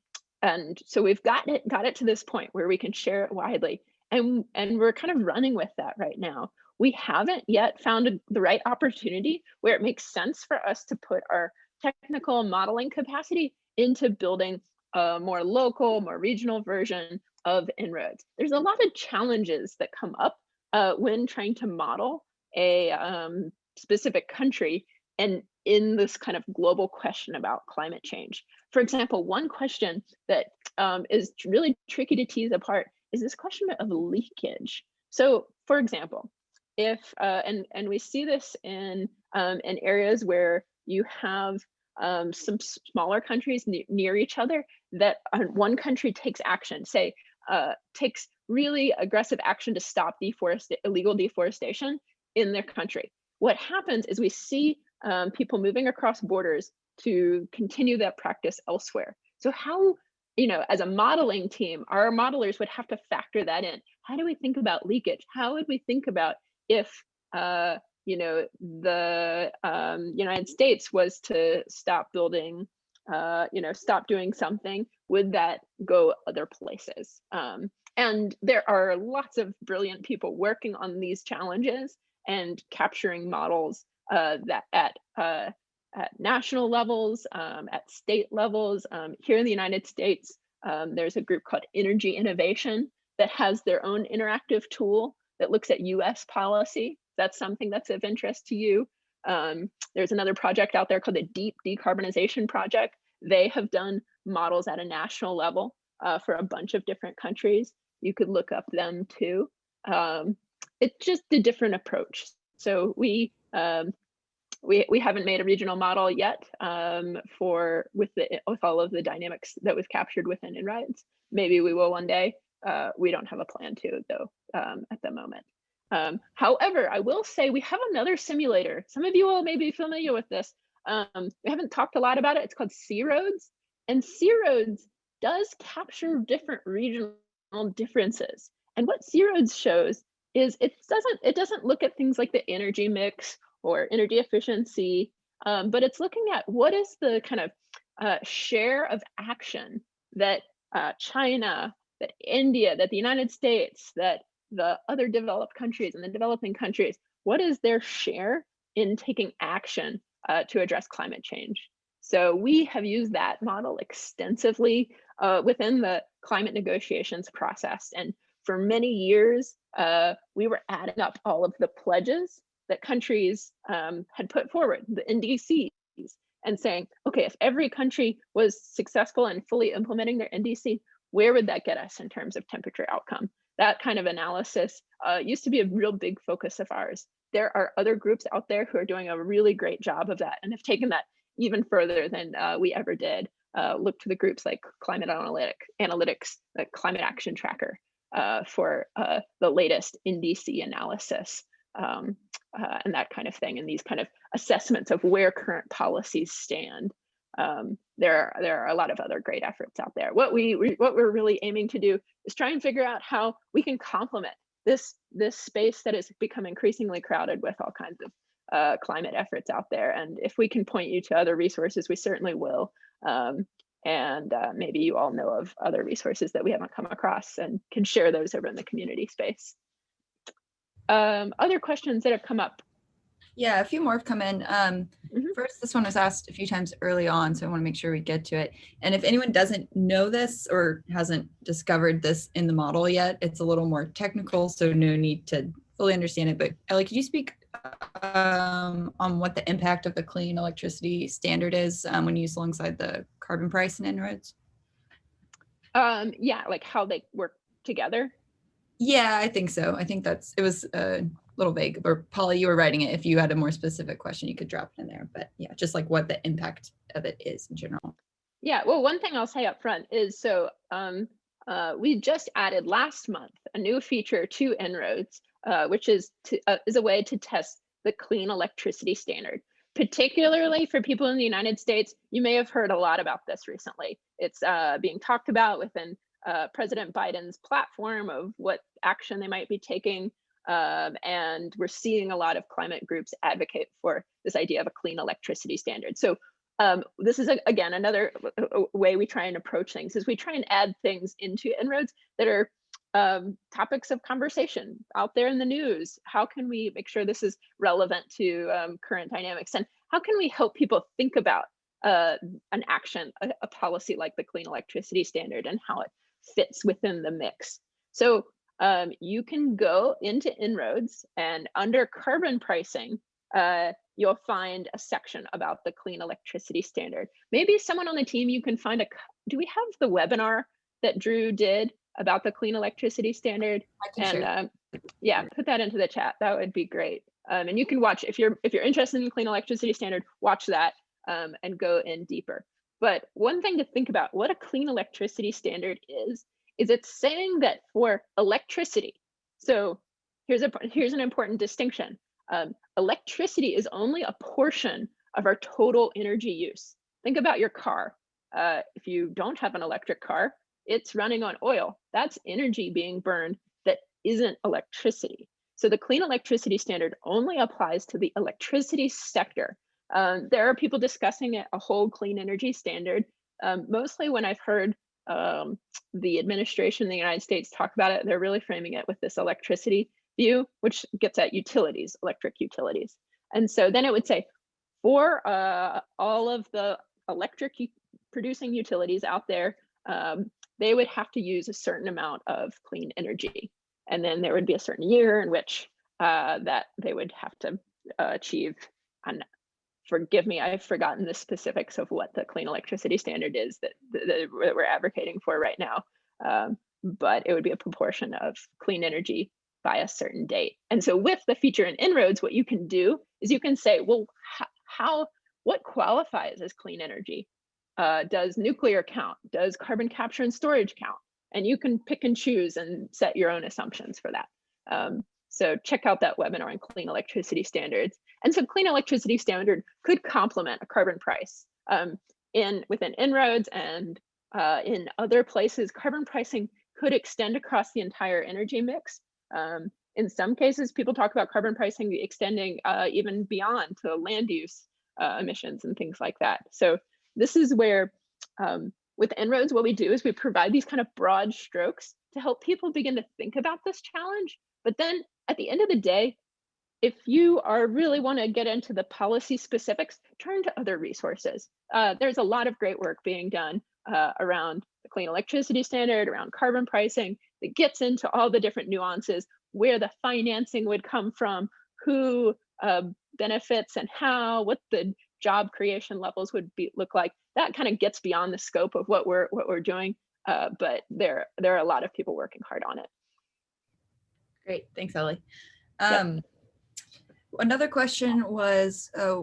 and so we've got it got it to this point where we can share it widely and and we're kind of running with that right now. We haven't yet found the right opportunity where it makes sense for us to put our technical modeling capacity into building a more local more regional version of En-ROADS. There's a lot of challenges that come up uh, when trying to model a um, specific country and in this kind of global question about climate change for example, one question that um, is really tricky to tease apart is this question of leakage. So, for example, if uh, and and we see this in um, in areas where you have um, some smaller countries ne near each other that uh, one country takes action, say uh, takes really aggressive action to stop deforest illegal deforestation in their country. What happens is we see um, people moving across borders to continue that practice elsewhere. So how, you know, as a modeling team, our modelers would have to factor that in. How do we think about leakage? How would we think about if, uh, you know, the um, United States was to stop building, uh, you know, stop doing something, would that go other places? Um, and there are lots of brilliant people working on these challenges and capturing models uh, that at uh, at national levels, um, at state levels. Um, here in the United States, um, there's a group called Energy Innovation that has their own interactive tool that looks at US policy. That's something that's of interest to you. Um, there's another project out there called the Deep Decarbonization Project. They have done models at a national level uh, for a bunch of different countries. You could look up them too. Um, it's just a different approach. So we um, we, we haven't made a regional model yet um, for with the with all of the dynamics that we've captured within En-ROADS. Maybe we will one day. Uh, we don't have a plan to though um, at the moment. Um, however, I will say we have another simulator. Some of you all may be familiar with this. Um, we haven't talked a lot about it. It's called C-ROADS. And C-ROADS does capture different regional differences. And what C-ROADS shows is it doesn't it doesn't look at things like the energy mix or energy efficiency, um, but it's looking at what is the kind of uh, share of action that uh, China, that India, that the United States, that the other developed countries and the developing countries, what is their share in taking action uh, to address climate change? So we have used that model extensively uh, within the climate negotiations process. And for many years, uh, we were adding up all of the pledges that countries um, had put forward, the NDCs, and saying, okay, if every country was successful in fully implementing their NDC, where would that get us in terms of temperature outcome? That kind of analysis uh, used to be a real big focus of ours. There are other groups out there who are doing a really great job of that and have taken that even further than uh, we ever did. Uh, look to the groups like Climate Analytic, Analytics, the Climate Action Tracker uh, for uh, the latest NDC analysis um, uh, and that kind of thing, and these kind of assessments of where current policies stand. Um, there, are, there are a lot of other great efforts out there. What we, we what we're really aiming to do is try and figure out how we can complement this this space that has become increasingly crowded with all kinds of uh, climate efforts out there. And if we can point you to other resources, we certainly will. Um, and uh, maybe you all know of other resources that we haven't come across and can share those over in the community space um, other questions that have come up? Yeah, a few more have come in. Um, Mhm. First, this one was asked a few times early on, so I want to make sure we get to it. And if anyone doesn't know this or hasn't discovered this in the model yet, it's a little more technical, so no need to fully understand it. But Ellie, could you speak um, on what the impact of the clean electricity standard is um, when used alongside the carbon price and En-ROADS? Um, yeah, like how they work together. Yeah, I think so. I think that's it was a little vague. Or Polly, you were writing it. If you had a more specific question, you could drop it in there. But yeah, just like what the impact of it is in general. Yeah, well, one thing I'll say up front is so um, uh, we just added last month a new feature to En-ROADS, uh, which is to, uh, is a way to test the clean electricity standard. Particularly for people in the United States, you may have heard a lot about this recently. It's uh, being talked about within uh, President Biden's platform of what action they might be taking. Um, and we're seeing a lot of climate groups advocate for this idea of a clean electricity standard. So um, this is, a, again, another way we try and approach things is we try and add things into En-ROADS that are um, topics of conversation out there in the news. How can we make sure this is relevant to um, current dynamics? And how can we help people think about uh, an action, a, a, policy like the Clean Electricity Standard and how it fits within the mix? So um, you can go into En-ROADS and under carbon pricing, uh, you'll find a section about the Clean Electricity Standard. Maybe someone on the team, you can find a, do we have the webinar that Drew did about the clean electricity standard. And um, yeah, put that into the chat. That would be great. Um, and you can watch if you're if you're interested in the clean electricity standard, watch that um, and go in deeper. But one thing to think about what a clean electricity standard is, is it's saying that for electricity, so here's a here's an important distinction. Um, electricity is only a portion of our total energy use. Think about your car. Uh, if you don't have an electric car, it's running on oil. That's energy being burned that isn't electricity. So the clean electricity standard only applies to the electricity sector. Um, there are people discussing a whole clean energy standard. Um, mostly when I've heard um, the administration in the United States talk about it, they're really framing it with this electricity view, which gets at utilities, electric utilities. And so then it would say, for uh, all of the electric producing utilities out there, um, they would have to use a certain amount of clean energy. And then there would be a certain year in which uh, that they would have to uh, achieve. And forgive me, I've forgotten the specifics of what the clean electricity standard is that, that we're advocating for right now. Um, but it would be a proportion of clean energy by a certain date. And so with the feature in En-ROADS, what you can do is you can say, well, how, what qualifies as clean energy? Uh, does nuclear count? Does carbon capture and storage count? And you can pick and choose and set your own assumptions for that. Um, so check out that webinar on clean electricity standards. And so clean electricity standard could complement a carbon price. Um, in within En-ROADS and uh, in other places, carbon pricing could extend across the entire energy mix. Um, in some cases, people talk about carbon pricing extending uh, even beyond to land use uh, emissions and things like that. So this is where um, with En-ROADS, what we do is we provide these kind of broad strokes to help people begin to think about this challenge. But then at the end of the day, if you are really want to get into the policy specifics, turn to other resources. Uh, there's a lot of great work being done uh, around the clean electricity standard, around carbon pricing, that gets into all the different nuances, where the financing would come from, who uh, benefits and how, what the job creation levels would be look like. That kind of gets beyond the scope of what we're what we're doing, uh, but there there are a lot of people working hard on it. Great, thanks, Ellie. Um, yep. Another question was, uh,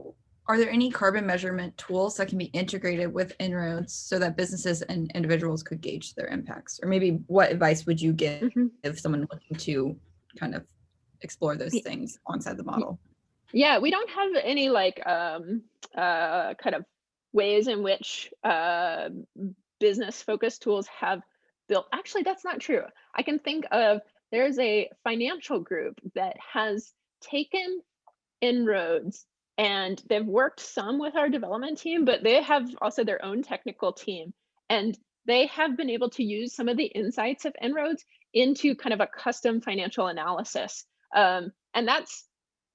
are there any carbon measurement tools that can be integrated with En-ROADS so that businesses and individuals could gauge their impacts? Or maybe what advice would you give mm -hmm. if someone looking to kind of explore those things alongside the model? Yeah, we don't have any like um, uh, kind of ways in which uh, business focused tools have built. Actually, that's not true. I can think of there's a financial group that has taken En-ROADS and they've worked some with our development team, but they have also their own technical team. And they have been able to use some of the insights of En-ROADS into kind of a custom financial analysis. Um, and that's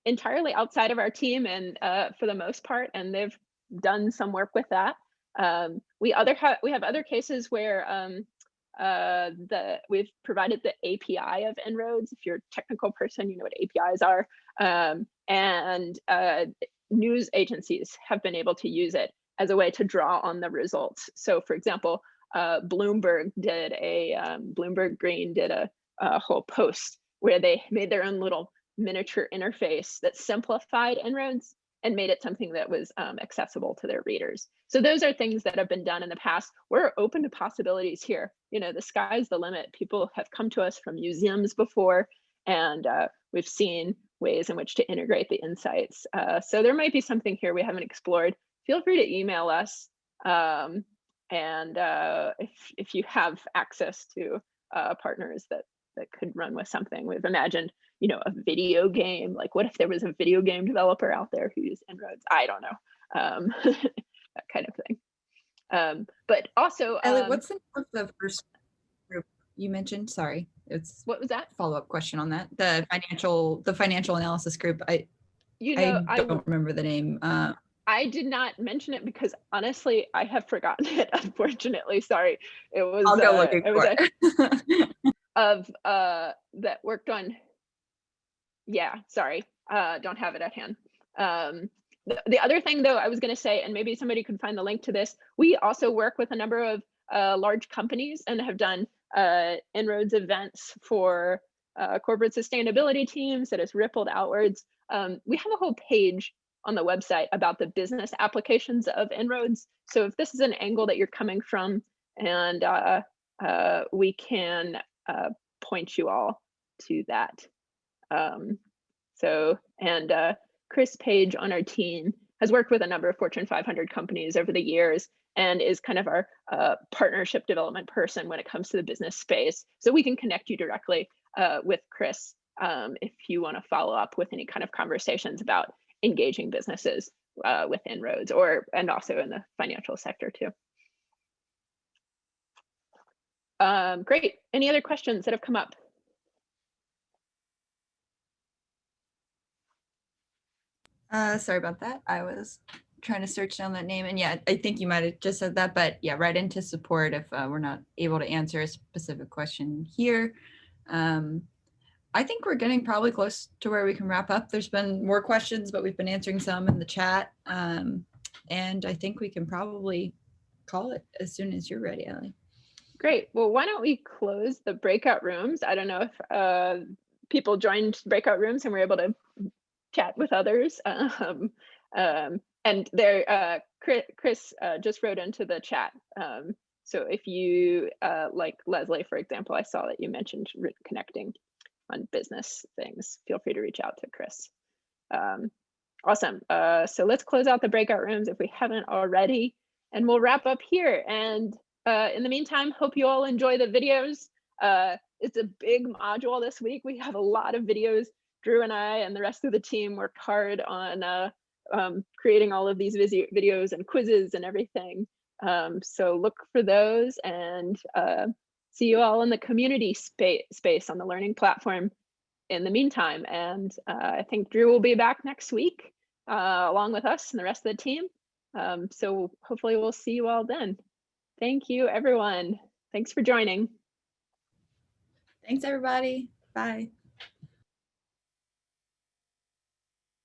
entirely outside of our team and uh, for the most part, and they've done some work with that. Um, we other have we have other cases where um, uh, the we've provided the API of En-ROADS. If you're a technical person, you know what APIs are. Um, and uh, news agencies have been able to use it as a way to draw on the results. So for example, uh, Bloomberg did a, um, Bloomberg Green did a, a whole post where they made their own little miniature interface that simplified En-ROADS and made it something that was um, accessible to their readers. So those are things that have been done in the past. We're open to possibilities here. You know, the sky's the limit. People have come to us from museums before, and uh, we've seen ways in which to integrate the insights. Uh, so there might be something here we haven't explored. Feel free to email us. Um, and uh, if, if you have access to uh, partners that, that could run with something, we've imagined, you know, a video game. Like what if there was a video game developer out there who used En-ROADS? I don't know. Um, <laughs> that kind of thing. Um, but also, Ellie, um, what's the name of the first group you mentioned? Sorry, it's what was that? follow-up question on that. The financial, the financial analysis group. I, You know, I I, don't remember the name. Uh, I did not mention it because honestly, I have forgotten <laughs> it. Unfortunately, sorry. It was. I'll go uh, looking it was for a- it. <laughs> of uh that worked on yeah sorry uh don't have it at hand um the, the other thing though i was going to say and maybe somebody could find the link to this we also work with a number of uh, large companies and have done uh En-ROADS events for uh, corporate sustainability teams that has rippled outwards um, we have a whole page on the website about the business applications of En-ROADS so if this is an angle that you're coming from and uh, uh, we can uh, point you all to that. Um, so, and uh, Chris Page on our team has worked with a number of Fortune 500 companies over the years and is kind of our uh, partnership development person when it comes to the business space. So we can connect you directly uh, with Chris um, if you want to follow up with any kind of conversations about engaging businesses uh, with En-ROADS or and also in the financial sector too. Um, great. Any other questions that have come up? Uh, sorry about that. I was trying to search down that name and yeah, I think you might have just said that, but yeah, right into support if uh, we're not able to answer a specific question here. Um, I think we're getting probably close to where we can wrap up. There's been more questions, but we've been answering some in the chat. Um, and I think we can probably call it as soon as you're ready, Ellie. Great. Well, why don't we close the breakout rooms? I don't know if uh, people joined breakout rooms and were able to chat with others. <laughs> Um, um, and there, uh, Chris, uh, just wrote into the chat. Um, so if you, uh, like Leslie, for example, I saw that you mentioned connecting on business things. Feel free to reach out to Chris. Um, awesome. Uh, so let's close out the breakout rooms if we haven't already, and we'll wrap up here. And uh, in the meantime, hope you all enjoy the videos. Uh, it's a big module this week. We have a lot of videos. Drew and I and the rest of the team worked hard on uh, um, creating all of these videos and quizzes and everything. Um, so look for those and uh, see you all in the community space, space on the learning platform in the meantime. And uh, I think Drew will be back next week uh, along with us and the rest of the team. Um, so hopefully we'll see you all then. Thank you, everyone. Thanks for joining. Thanks, everybody. Bye.